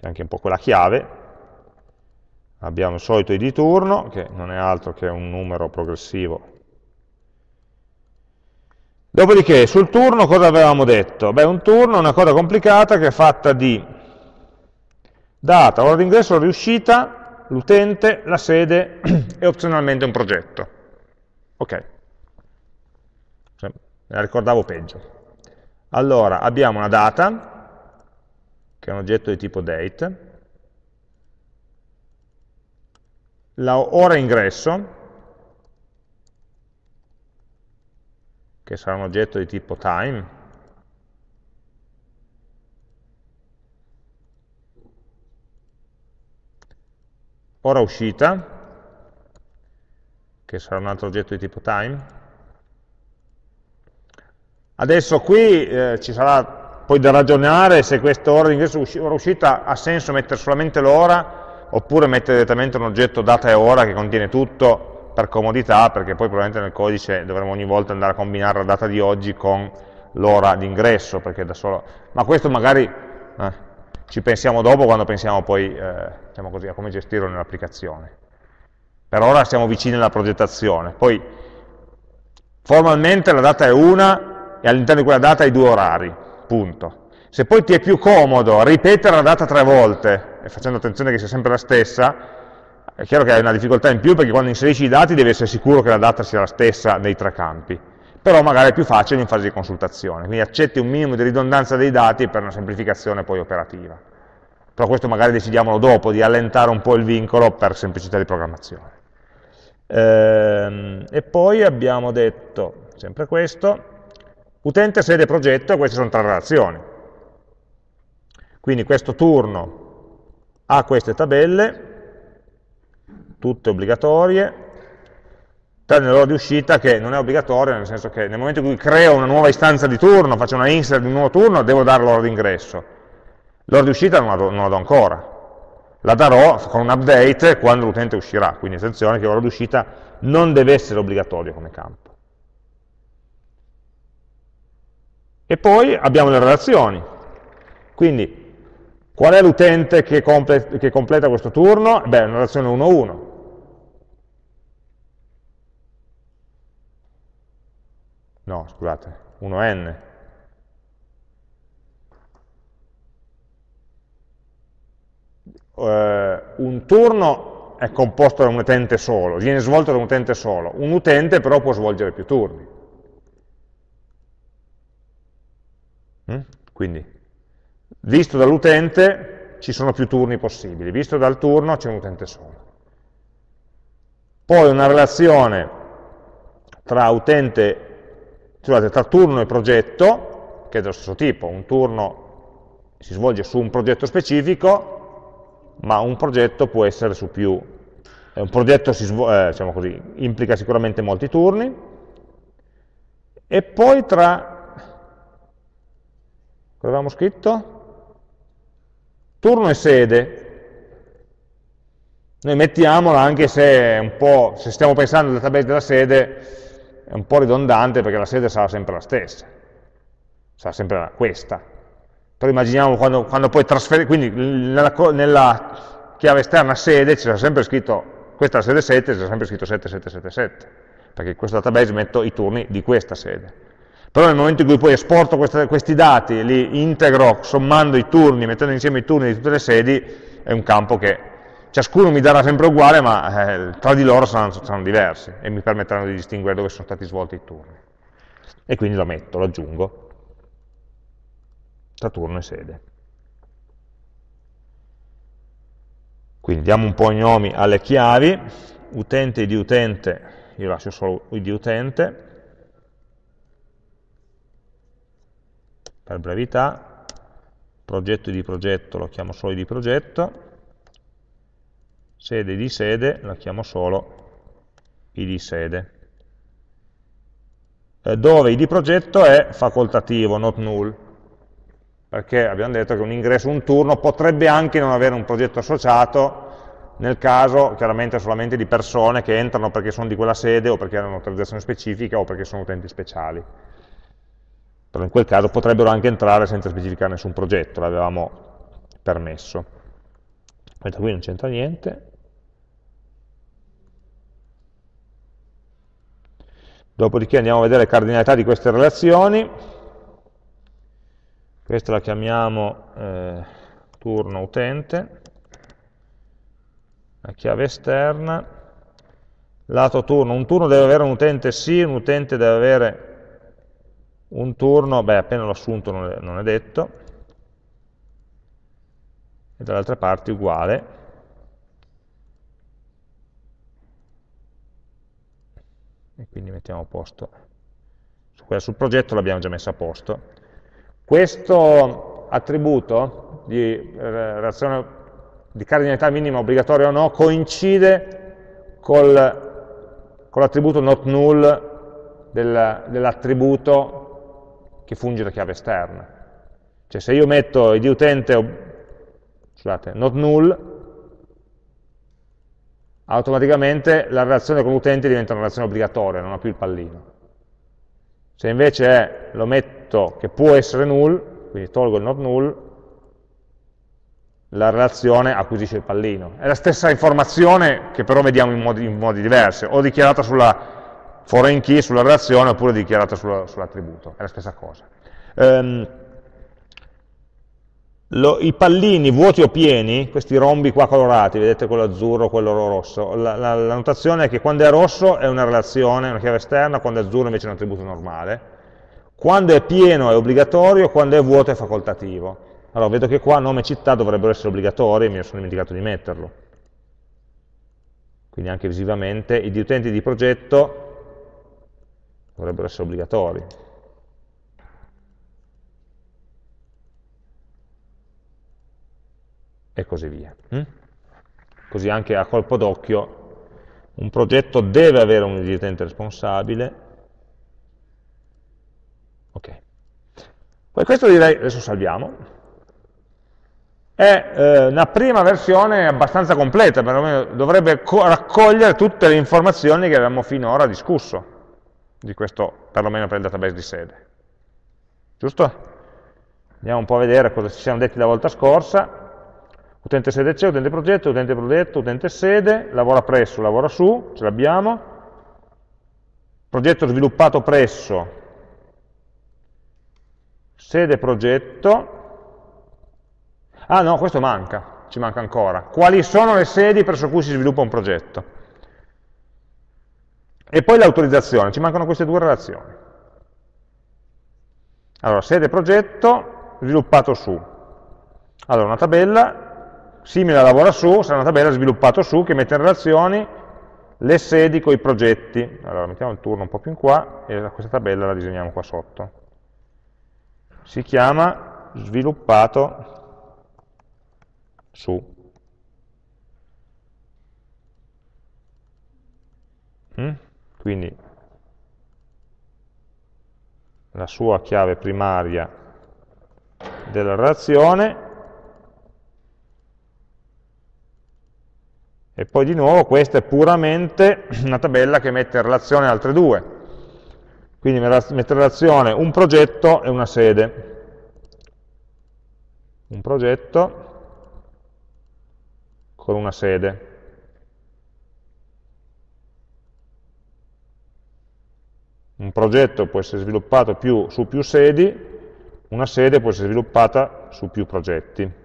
è anche un po' quella chiave, abbiamo il solito id turno, che non è altro che un numero progressivo. Dopodiché, sul turno cosa avevamo detto? Beh, un turno è una cosa complicata che è fatta di data, ora d'ingresso, ora di uscita, l'utente, la sede e opzionalmente un progetto. Ok, me la ricordavo peggio. Allora, abbiamo una data, che è un oggetto di tipo date, la ora ingresso, che sarà un oggetto di tipo time, ora uscita, che sarà un altro oggetto di tipo time. Adesso qui eh, ci sarà poi da ragionare se questa ora di ingresso ora uscita ha senso mettere solamente l'ora oppure mettere direttamente un oggetto data e ora che contiene tutto per comodità, perché poi probabilmente nel codice dovremo ogni volta andare a combinare la data di oggi con l'ora di ingresso, solo... ma questo magari eh, ci pensiamo dopo quando pensiamo poi eh, diciamo così, a come gestirlo nell'applicazione. Per ora siamo vicini alla progettazione, poi formalmente la data è una e all'interno di quella data hai due orari, punto. Se poi ti è più comodo ripetere la data tre volte, facendo attenzione che sia sempre la stessa, è chiaro che hai una difficoltà in più perché quando inserisci i dati devi essere sicuro che la data sia la stessa nei tre campi, però magari è più facile in fase di consultazione, quindi accetti un minimo di ridondanza dei dati per una semplificazione poi operativa. Però questo magari decidiamolo dopo, di allentare un po' il vincolo per semplicità di programmazione. Ehm, e poi abbiamo detto, sempre questo, Utente, sede, progetto, queste sono tre relazioni. Quindi questo turno ha queste tabelle, tutte obbligatorie, tranne l'ora di uscita che non è obbligatoria, nel senso che nel momento in cui creo una nuova istanza di turno, faccio una insert di un nuovo turno, devo dare l'ora di ingresso. L'ora di uscita non la, do, non la do ancora. La darò con un update quando l'utente uscirà, quindi attenzione che l'ora di uscita non deve essere obbligatorio come campo. E poi abbiamo le relazioni. Quindi, qual è l'utente che, comple che, completa questo turno? Beh, è una relazione 1-1. No, scusate, 1n. Uh, un turno è composto da un utente solo, viene svolto da un utente solo. Un utente però può svolgere più turni. Quindi, visto dall'utente, ci sono più turni possibili, visto dal turno c'è un utente solo. Poi una relazione tra utente, scusate, tra turno e progetto, che è dello stesso tipo, un turno si svolge su un progetto specifico, ma un progetto può essere su più. Un progetto eh, diciamo così, implica sicuramente molti turni, e poi tra, cosa avevamo scritto? Turno e sede. Noi mettiamola anche se, se stiamo pensando al database della sede, è un po' ridondante perché la sede sarà sempre la stessa, sarà sempre questa, però immaginiamo quando, quando poi trasferire, quindi nella, nella, chiave esterna sede c'era sempre scritto, questa è la sede 7, c'era sempre scritto 7777, perché in questo database metto i turni di questa sede. Però nel momento in cui poi esporto queste, questi dati, li integro sommando i turni, mettendo insieme i turni di tutte le sedi, è un campo che ciascuno mi darà sempre uguale, ma eh, tra di loro saranno, saranno diversi e mi permetteranno di distinguere dove sono stati svolti i turni. E quindi lo metto, lo aggiungo tra turno e sede. Quindi diamo un po' i nomi alle chiavi, utente id utente, io lascio solo id utente, per brevità, progetto id progetto lo chiamo solo id progetto, sede di sede lo chiamo solo id sede. Eh, dove id progetto è facoltativo, not null, perché abbiamo detto che un ingresso, un turno, potrebbe anche non avere un progetto associato, nel caso chiaramente solamente di persone che entrano perché sono di quella sede o perché hanno un'autorizzazione specifica o perché sono utenti speciali. Però in quel caso potrebbero anche entrare senza specificare nessun progetto, l'avevamo permesso. Mentre qui non c'entra niente. Dopodiché andiamo a vedere le cardinalità di queste relazioni questa la chiamiamo eh, turno utente, la chiave esterna, lato turno, un turno deve avere un utente sì, un utente deve avere un turno, beh appena l'ho assunto non è, non è detto, e dall'altra parte uguale, e quindi mettiamo a posto, sul progetto l'abbiamo già messa a posto, questo attributo di eh, relazione di cardinalità minima obbligatoria o no coincide col, con l'attributo not null del, dell'attributo che funge da chiave esterna. Cioè se io metto id utente, scusate, not null, automaticamente la relazione con l'utente diventa una relazione obbligatoria, non ha più il pallino. Se invece è, lo metto che può essere null, quindi tolgo il not null, la relazione acquisisce il pallino. È la stessa informazione che però vediamo in modi, in modi diversi, o dichiarata sulla foreign key, sulla relazione, oppure dichiarata sull'attributo, è la stessa cosa. Um, lo, I pallini vuoti o pieni, questi rombi qua colorati, vedete quello azzurro, quello rosso, la, la, la, notazione è che quando è rosso è una relazione, una chiave esterna, quando è azzurro invece è un attributo normale, quando è pieno è obbligatorio, quando è vuoto è facoltativo. Allora vedo che qua nome e città dovrebbero essere obbligatori, mi sono dimenticato di metterlo. Quindi anche visivamente i utenti di progetto dovrebbero essere obbligatori. e così via. Mm? Così anche a colpo d'occhio un progetto deve avere un dirigente responsabile. Ok. Poi questo direi, adesso salviamo, è eh, una prima versione abbastanza completa, perlomeno dovrebbe raccogliere tutte le informazioni che avevamo finora discusso, di questo, perlomeno per il database di sede. Giusto? Andiamo un po' a vedere cosa ci siamo detti la volta scorsa utente sede c'è, utente progetto, utente progetto, utente sede, lavora presso, lavora su, ce l'abbiamo, progetto sviluppato presso, sede progetto, ah no, questo manca, ci manca ancora, quali sono le sedi presso cui si sviluppa un progetto? E poi l'autorizzazione, ci mancano queste due relazioni. Allora, sede progetto, sviluppato su. Allora, una tabella simile a lavora su, sarà una tabella sviluppata su che mette in relazione le sedi con i progetti. Allora mettiamo il turno un po' più in qua e questa tabella la disegniamo qua sotto. Si chiama sviluppato su. Mm? Quindi la sua chiave primaria della relazione E poi di nuovo questa è puramente una tabella che mette in relazione altre due. Quindi mette in relazione un progetto e una sede. Un progetto con una sede. Un progetto può essere sviluppato più, su più sedi, una sede può essere sviluppata su più progetti.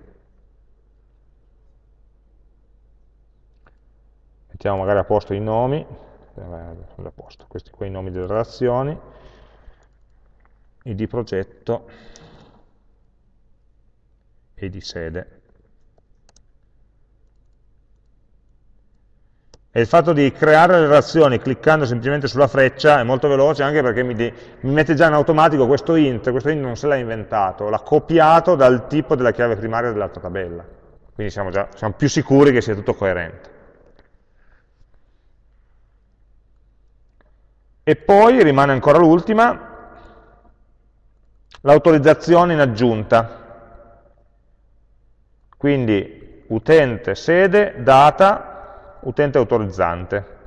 mettiamo magari a posto i nomi, eh, a posto, questi qua i nomi delle relazioni, id progetto e di sede. E il fatto di creare le relazioni cliccando semplicemente sulla freccia è molto veloce anche perché mi, mi mette già in automatico questo int, questo int non se l'ha inventato, l'ha copiato dal tipo della chiave primaria dell'altra tabella. Quindi siamo, già, siamo più sicuri che sia tutto coerente. E poi rimane ancora l'ultima, l'autorizzazione in aggiunta. Quindi utente sede, data, utente autorizzante.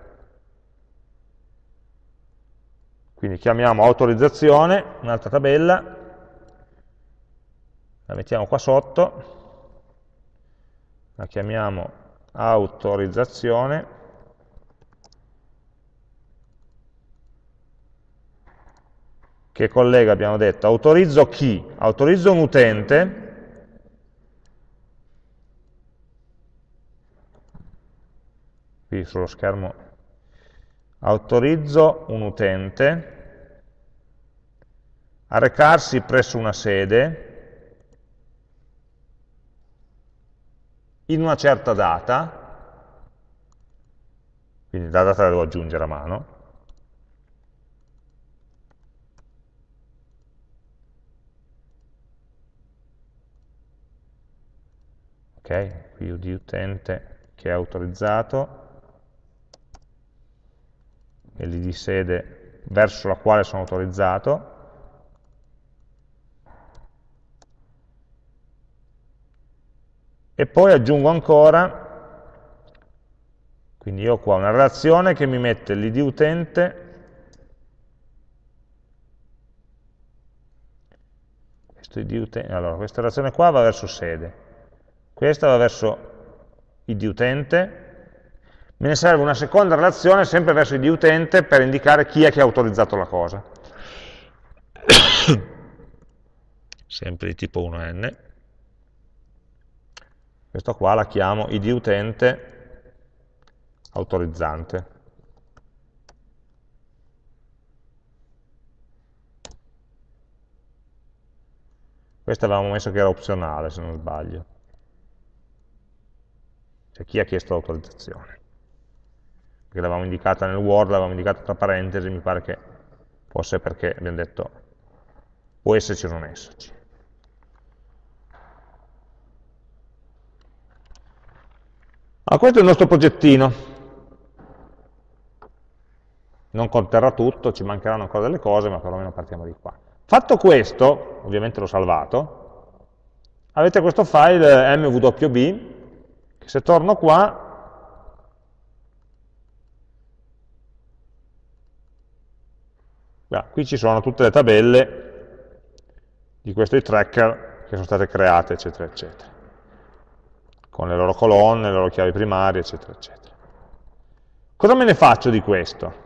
Quindi chiamiamo autorizzazione, un'altra tabella, la mettiamo qua sotto, la chiamiamo autorizzazione, che collega, abbiamo detto, autorizzo chi? Autorizzo un utente, qui sullo schermo, autorizzo un utente a recarsi presso una sede in una certa data, quindi la data la devo aggiungere a mano, ok? Qui di utente che è autorizzato e l'id sede verso la quale sono autorizzato. E poi aggiungo ancora quindi io ho qua una relazione che mi mette l'id utente questo id utente allora questa relazione qua va verso sede questa va verso id utente, me ne serve una seconda relazione sempre verso id utente per indicare chi è che ha autorizzato la cosa. sempre di tipo 1n. Questa qua la chiamo id utente autorizzante. Questa avevamo messo che era opzionale, se non sbaglio cioè chi ha chiesto l'autorizzazione. Perché l'avevamo indicata nel Word, l'avevamo indicata tra parentesi, mi pare che fosse perché abbiamo detto può esserci o non esserci. Allora, questo è il nostro progettino. Non conterrà tutto, ci mancheranno ancora delle cose, ma perlomeno partiamo di qua. Fatto questo, ovviamente l'ho salvato, avete questo file mwb se torno qua, beh, qui ci sono tutte le tabelle di questi tracker che sono state create, eccetera, eccetera, con le loro colonne, le loro chiavi primarie, eccetera, eccetera. Cosa me ne faccio di questo?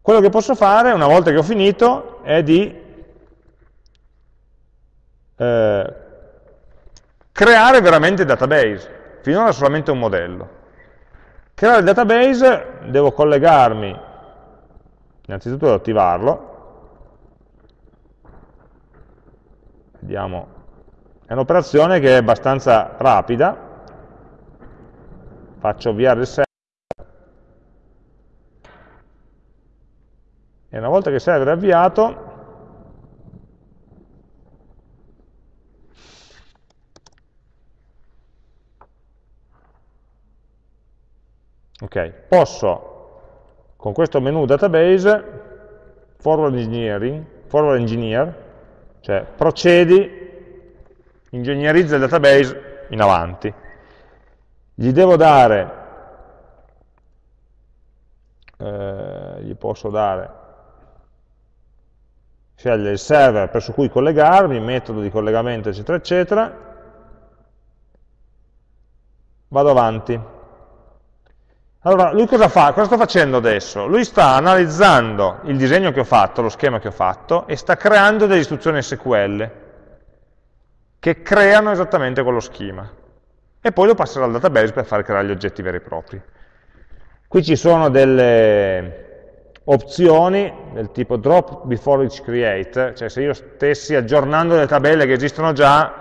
Quello che posso fare, una volta che ho finito, è di eh, creare veramente il database finora solamente un modello. Creare il database devo collegarmi, innanzitutto devo attivarlo, vediamo, è un'operazione che è abbastanza rapida, faccio avviare il server, e una volta che il server è avviato, ok, posso con questo menu database forward engineering, forward engineer, cioè procedi, ingegnerizza il database in avanti. Gli devo dare, eh, gli posso dare, scegliere il server presso cui collegarmi, metodo di collegamento, eccetera, eccetera, vado avanti. Allora, lui cosa fa? Cosa sta facendo adesso? Lui sta analizzando il disegno che ho fatto, lo schema che ho fatto, e sta creando delle istruzioni SQL che creano esattamente quello schema. E poi lo passerà al database per far creare gli oggetti veri e propri. Qui ci sono delle opzioni del tipo drop before each create, cioè se io stessi aggiornando le tabelle che esistono già,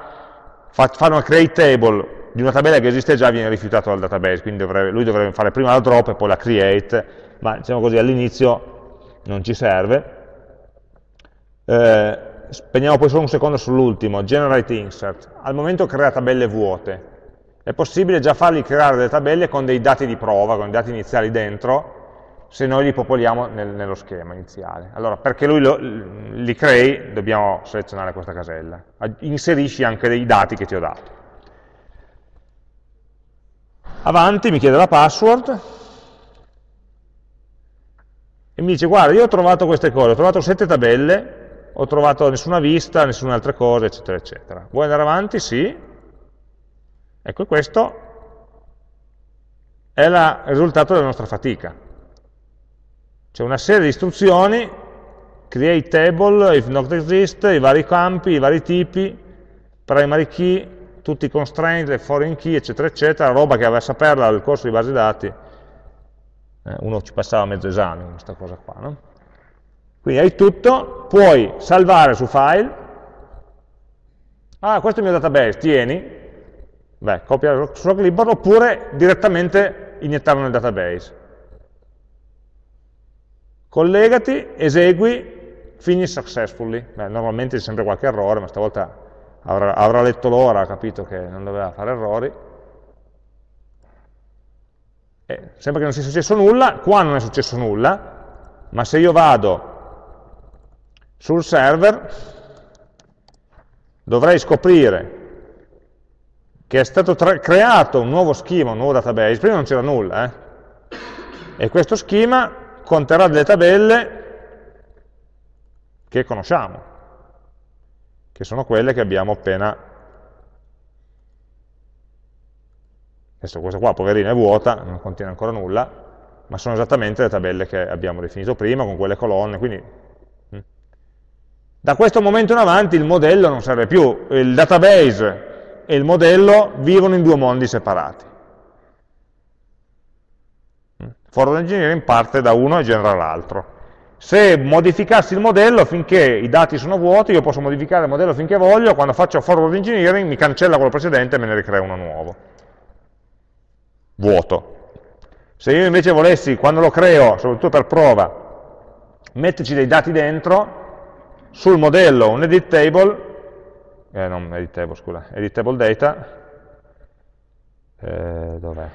fare una create table di una tabella che esiste già viene rifiutato dal database, quindi dovrebbe, lui dovrebbe fare prima la drop e poi la create, ma diciamo così all'inizio non ci serve. Eh, spegniamo poi solo un secondo sull'ultimo, generate insert. Al momento crea tabelle vuote. È possibile già fargli creare delle tabelle con dei dati di prova, con i dati iniziali dentro, se noi li popoliamo nel, nello schema iniziale. Allora, perché lui lo, li crei, dobbiamo selezionare questa casella. Inserisci anche dei dati che ti ho dato. Avanti, mi chiede la password, e mi dice, guarda, io ho trovato queste cose, ho trovato sette tabelle, ho trovato nessuna vista, nessuna altra cosa, eccetera, eccetera. Vuoi andare avanti? Sì. Ecco, questo è il risultato della nostra fatica. C'è una serie di istruzioni, create table, if not exist, i vari campi, i vari tipi, primary key, tutti i constraint, le foreign key, eccetera, eccetera, roba che aveva a saperla al corso di base dati, eh, uno ci passava mezzo esame con questa cosa qua, no? Quindi hai tutto, puoi salvare su file, ah, questo è il mio database, tieni, beh, copia su clipboard, oppure direttamente iniettarlo nel database. Collegati, esegui, finish successfully. Beh, normalmente c'è sempre qualche errore, ma stavolta avrà, avrà letto l'ora, ha capito che non doveva fare errori, e sembra che non sia successo nulla, qua non è successo nulla, ma se io vado sul server dovrei scoprire che è stato creato un nuovo schema, un nuovo database, prima non c'era nulla, eh? e questo schema conterrà delle tabelle che conosciamo che sono quelle che abbiamo appena... Adesso questa qua, poverina, è vuota, non contiene ancora nulla, ma sono esattamente le tabelle che abbiamo definito prima, con quelle colonne, quindi... Mm. Da questo momento in avanti il modello non serve più, il database e il modello vivono in due mondi separati. Mm. Forward engineering parte da uno e genera l'altro. Se modificassi il modello finché i dati sono vuoti, io posso modificare il modello finché voglio, quando faccio forward engineering mi cancella quello precedente e me ne ricrea uno nuovo. Vuoto. Se io invece volessi, quando lo creo, soprattutto per prova, metterci dei dati dentro, sul modello un edit table, eh, non edit table, scusa, edit table data, eh, dov'è?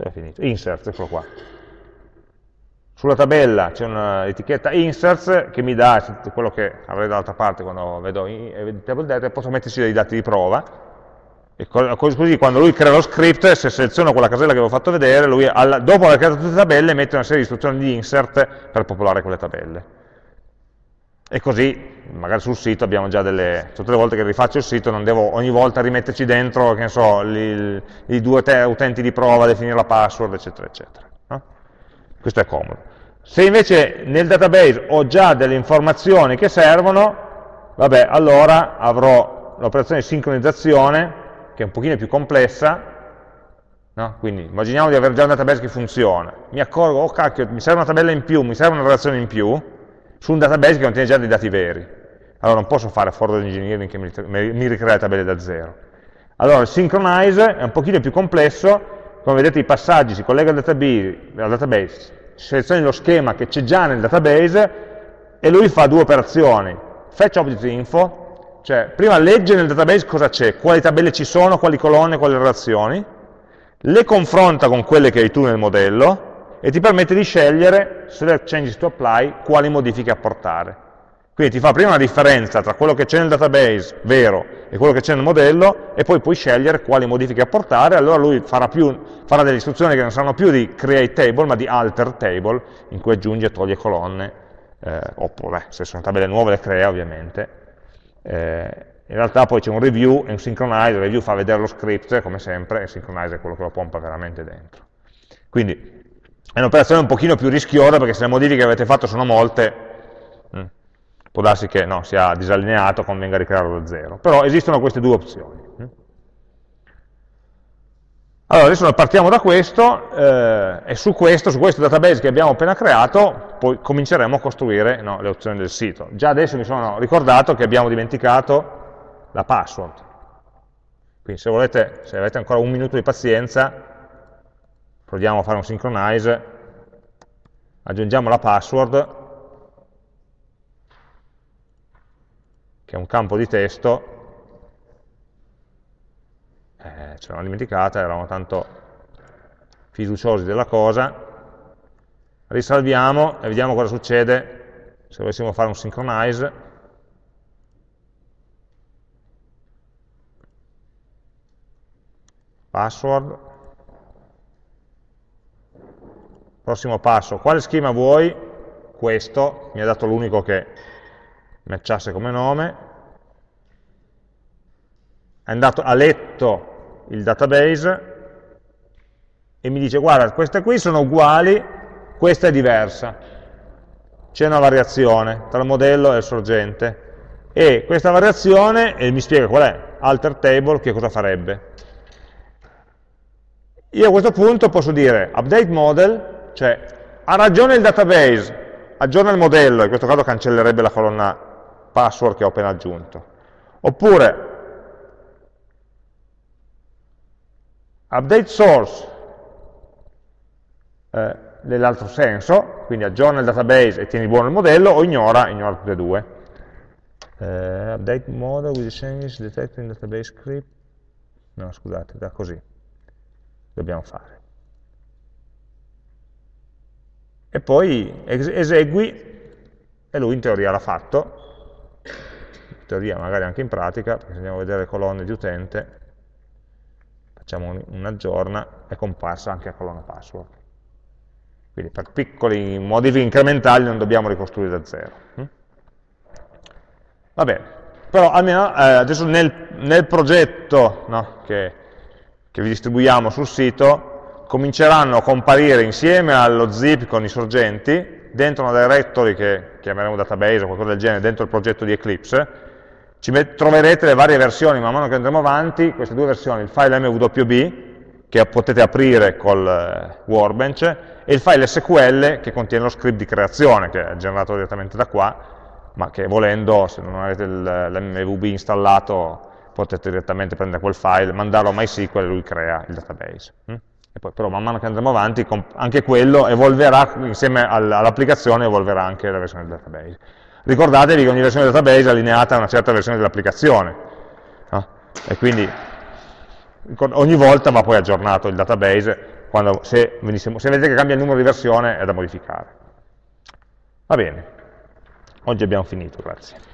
Dove è finito? Inserts, eccolo qua. Sulla tabella c'è un'etichetta inserts che mi dà quello che avrei dall'altra parte quando vedo table data e posso metterci dei dati di prova e così quando lui crea lo script, se seleziono quella casella che avevo fatto vedere, lui dopo aver creato tutte le tabelle mette una serie di istruzioni di insert per popolare quelle tabelle. E così, magari sul sito abbiamo già delle... tutte le volte che rifaccio il sito non devo ogni volta rimetterci dentro, che ne so, i due utenti di prova, definire la password, eccetera, eccetera. No? Questo è comodo. Se invece nel database ho già delle informazioni che servono, vabbè, allora avrò l'operazione di sincronizzazione, che è un pochino più complessa, no? quindi immaginiamo di avere già un database che funziona, mi accorgo, oh cacchio, mi serve una tabella in più, mi serve una relazione in più, su un database che contiene già dei dati veri. Allora non posso fare forward engineering che mi, ricrea le tabelle da zero. Allora il synchronize è un pochino più complesso, come vedete i passaggi si collega al database, al database selezioni lo schema che c'è già nel database e lui fa due operazioni. Fetch object info, cioè prima legge nel database cosa c'è, quali tabelle ci sono, quali colonne, quali relazioni, le confronta con quelle che hai tu nel modello e ti permette di scegliere, select changes to apply, quali modifiche apportare. Quindi ti fa prima una differenza tra quello che c'è nel database vero e quello che c'è nel modello e poi puoi scegliere quali modifiche apportare, allora lui farà, più, farà, delle istruzioni che non saranno più di create table ma di alter table in cui aggiunge e toglie colonne, eh, oppure se sono tabelle nuove le crea ovviamente. Eh, in realtà poi c'è un review e un synchronize, il review fa vedere lo script come sempre e il synchronize è quello che lo pompa veramente dentro. Quindi è un'operazione un pochino più rischiosa perché se le modifiche che avete fatto sono molte, può darsi che no, sia disallineato, convenga ricrearlo da zero. Però esistono queste due opzioni. Allora, adesso partiamo da questo, eh, e su questo, su questo database che abbiamo appena creato, poi cominceremo a costruire no, le opzioni del sito. Già adesso mi sono ricordato che abbiamo dimenticato la password. Quindi se volete, se avete ancora un minuto di pazienza, proviamo a fare un synchronize, aggiungiamo la password, che è un campo di testo, eh, ce l'avevamo dimenticata, eravamo tanto fiduciosi della cosa, risalviamo e vediamo cosa succede se dovessimo fare un synchronize, password, prossimo passo, quale schema vuoi? Questo, mi ha dato l'unico che matchasse come nome, è andato, ha letto il database e mi dice guarda queste qui sono uguali, questa è diversa, c'è una variazione tra il modello e il sorgente. E questa variazione, e mi spiega qual è, alter table, che cosa farebbe. Io a questo punto posso dire update model, cioè ha ragione il database, aggiorna il modello, in questo caso cancellerebbe la colonna password che ho appena aggiunto. Oppure update source eh, nell'altro senso, quindi aggiorna il database e tieni buono il modello, o ignora, ignora tutte e due. Eh, update model with the changes detected in database script. No, scusate, da così. Dobbiamo fare. E poi esegui, e lui in teoria l'ha fatto, teoria, magari anche in pratica, se andiamo a vedere le colonne di utente, facciamo un, un aggiorna, è comparsa anche la colonna password. Quindi per piccoli modifiche incrementali non dobbiamo ricostruire da zero. Hm? Va bene, però almeno eh, adesso nel, nel progetto no, che, che vi distribuiamo sul sito cominceranno a comparire insieme allo zip con i sorgenti dentro una directory che chiameremo database o qualcosa del genere dentro il progetto di Eclipse troverete le varie versioni, man mano che andremo avanti, queste due versioni, il file MWB, che potete aprire col eh, Workbench, e il file SQL che contiene lo script di creazione, che è generato direttamente da qua, ma che volendo, se non avete l'MWB installato, potete direttamente prendere quel file, mandarlo a MySQL e lui crea il database. E poi, però man mano che andremo avanti, anche quello evolverà, insieme all'applicazione, evolverà anche la versione del database. Ricordatevi che ogni versione del database è allineata a una certa versione dell'applicazione, no? e quindi ogni volta va poi aggiornato il database, quando, se, venissimo, se vedete che cambia il numero di versione è da modificare. Va bene, oggi abbiamo finito, grazie.